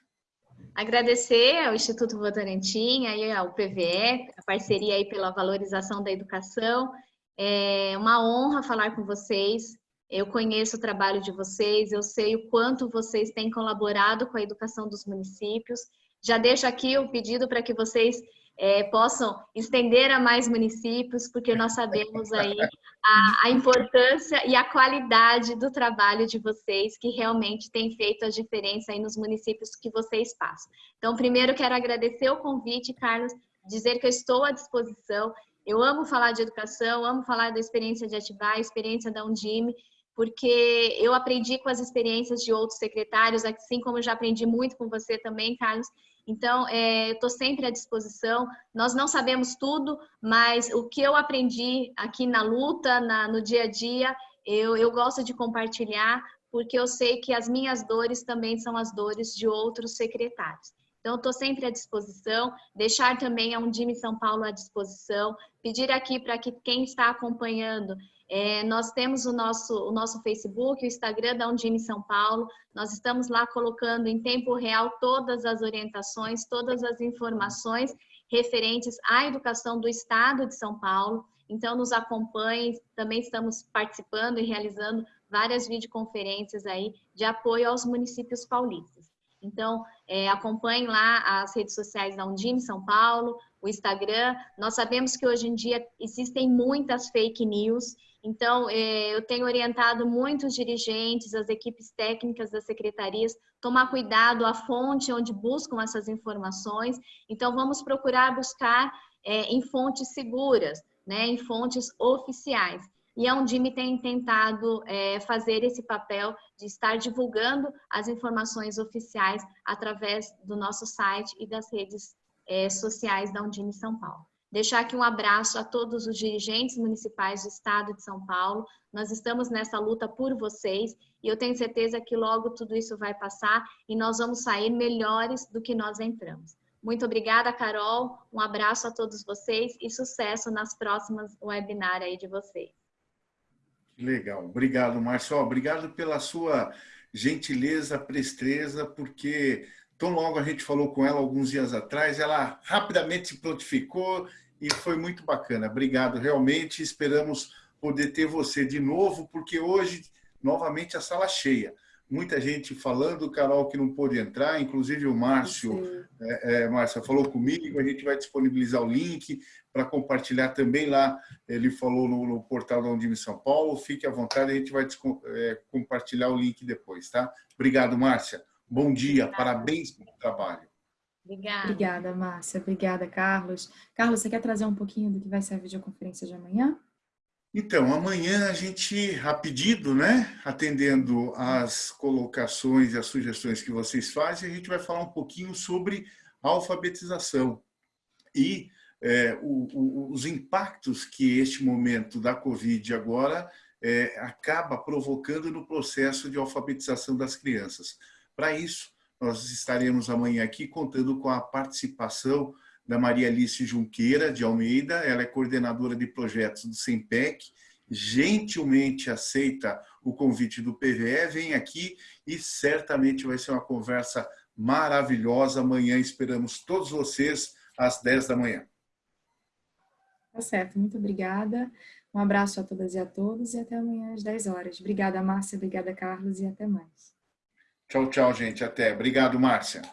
Agradecer ao Instituto Votorantim, aí ao PVE, a parceria aí pela valorização da educação. É uma honra falar com vocês. Eu conheço o trabalho de vocês, eu sei o quanto vocês têm colaborado com a educação dos municípios. Já deixo aqui o pedido para que vocês é, possam estender a mais municípios, porque nós sabemos aí a, a, importância e a qualidade do trabalho de vocês, que realmente tem feito a diferença aí nos municípios que vocês passam. Então, primeiro quero agradecer o convite, Carlos, dizer que eu estou à disposição. Eu amo falar de educação, amo falar da experiência de Atibaia, experiência da Undime, porque eu aprendi com as experiências de outros secretários, assim como já aprendi muito com você também, Carlos, então, é, estou sempre à disposição. Nós não sabemos tudo, mas o que eu aprendi aqui na luta, na, no dia a dia, eu, eu gosto de compartilhar, porque eu sei que as minhas dores também são as dores de outros secretários. Então, estou sempre à disposição, deixar também a Undime São Paulo à disposição, pedir aqui para que quem está acompanhando é, nós temos o nosso, o nosso Facebook, o Instagram da Undime São Paulo. Nós estamos lá colocando em tempo real todas as orientações, todas as informações referentes à educação do Estado de São Paulo. Então, nos acompanhem. Também estamos participando e realizando várias videoconferências aí de apoio aos municípios paulistas. Então, é, acompanhem lá as redes sociais da Undime São Paulo, o Instagram. Nós sabemos que hoje em dia existem muitas fake news então, é, eu tenho orientado muitos dirigentes, as equipes técnicas das secretarias, tomar cuidado a fonte onde buscam essas informações. Então, vamos procurar buscar é, em fontes seguras, né, em fontes oficiais. E a Undime tem tentado é, fazer esse papel de estar divulgando as informações oficiais através do nosso site e das redes é, sociais da Undime São Paulo. Deixar aqui um abraço a todos os dirigentes municipais do Estado de São Paulo. Nós estamos nessa luta por vocês e eu tenho certeza que logo tudo isso vai passar e nós vamos sair melhores do que nós entramos. Muito obrigada, Carol. Um abraço a todos vocês e sucesso nas próximas webinars aí de vocês. Legal. Obrigado, Márcio. Obrigado pela sua gentileza, presteza, porque tão logo a gente falou com ela alguns dias atrás, ela rapidamente se prontificou e foi muito bacana. Obrigado, realmente. Esperamos poder ter você de novo, porque hoje, novamente, a sala cheia. Muita gente falando, Carol, que não pôde entrar, inclusive o Márcio, é, é, Márcio falou comigo, a gente vai disponibilizar o link para compartilhar também lá, ele falou no, no portal da Undime São Paulo, fique à vontade, a gente vai é, compartilhar o link depois, tá? Obrigado, Márcia. Bom dia, Obrigada. parabéns pelo trabalho. Obrigada. Obrigada, Márcia. Obrigada, Carlos. Carlos, você quer trazer um pouquinho do que vai ser a videoconferência de amanhã? Então, amanhã a gente, a pedido, né, atendendo as colocações e as sugestões que vocês fazem, a gente vai falar um pouquinho sobre alfabetização e é, o, o, os impactos que este momento da Covid agora é, acaba provocando no processo de alfabetização das crianças. Para isso, nós estaremos amanhã aqui contando com a participação da Maria Alice Junqueira de Almeida, ela é coordenadora de projetos do SEMPEC, gentilmente aceita o convite do PVE, vem aqui e certamente vai ser uma conversa maravilhosa. Amanhã esperamos todos vocês às 10 da manhã. Tá certo, muito obrigada. Um abraço a todas e a todos e até amanhã às 10 horas. Obrigada, Márcia, obrigada, Carlos, e até mais. Tchau, tchau, gente. Até. Obrigado, Márcia.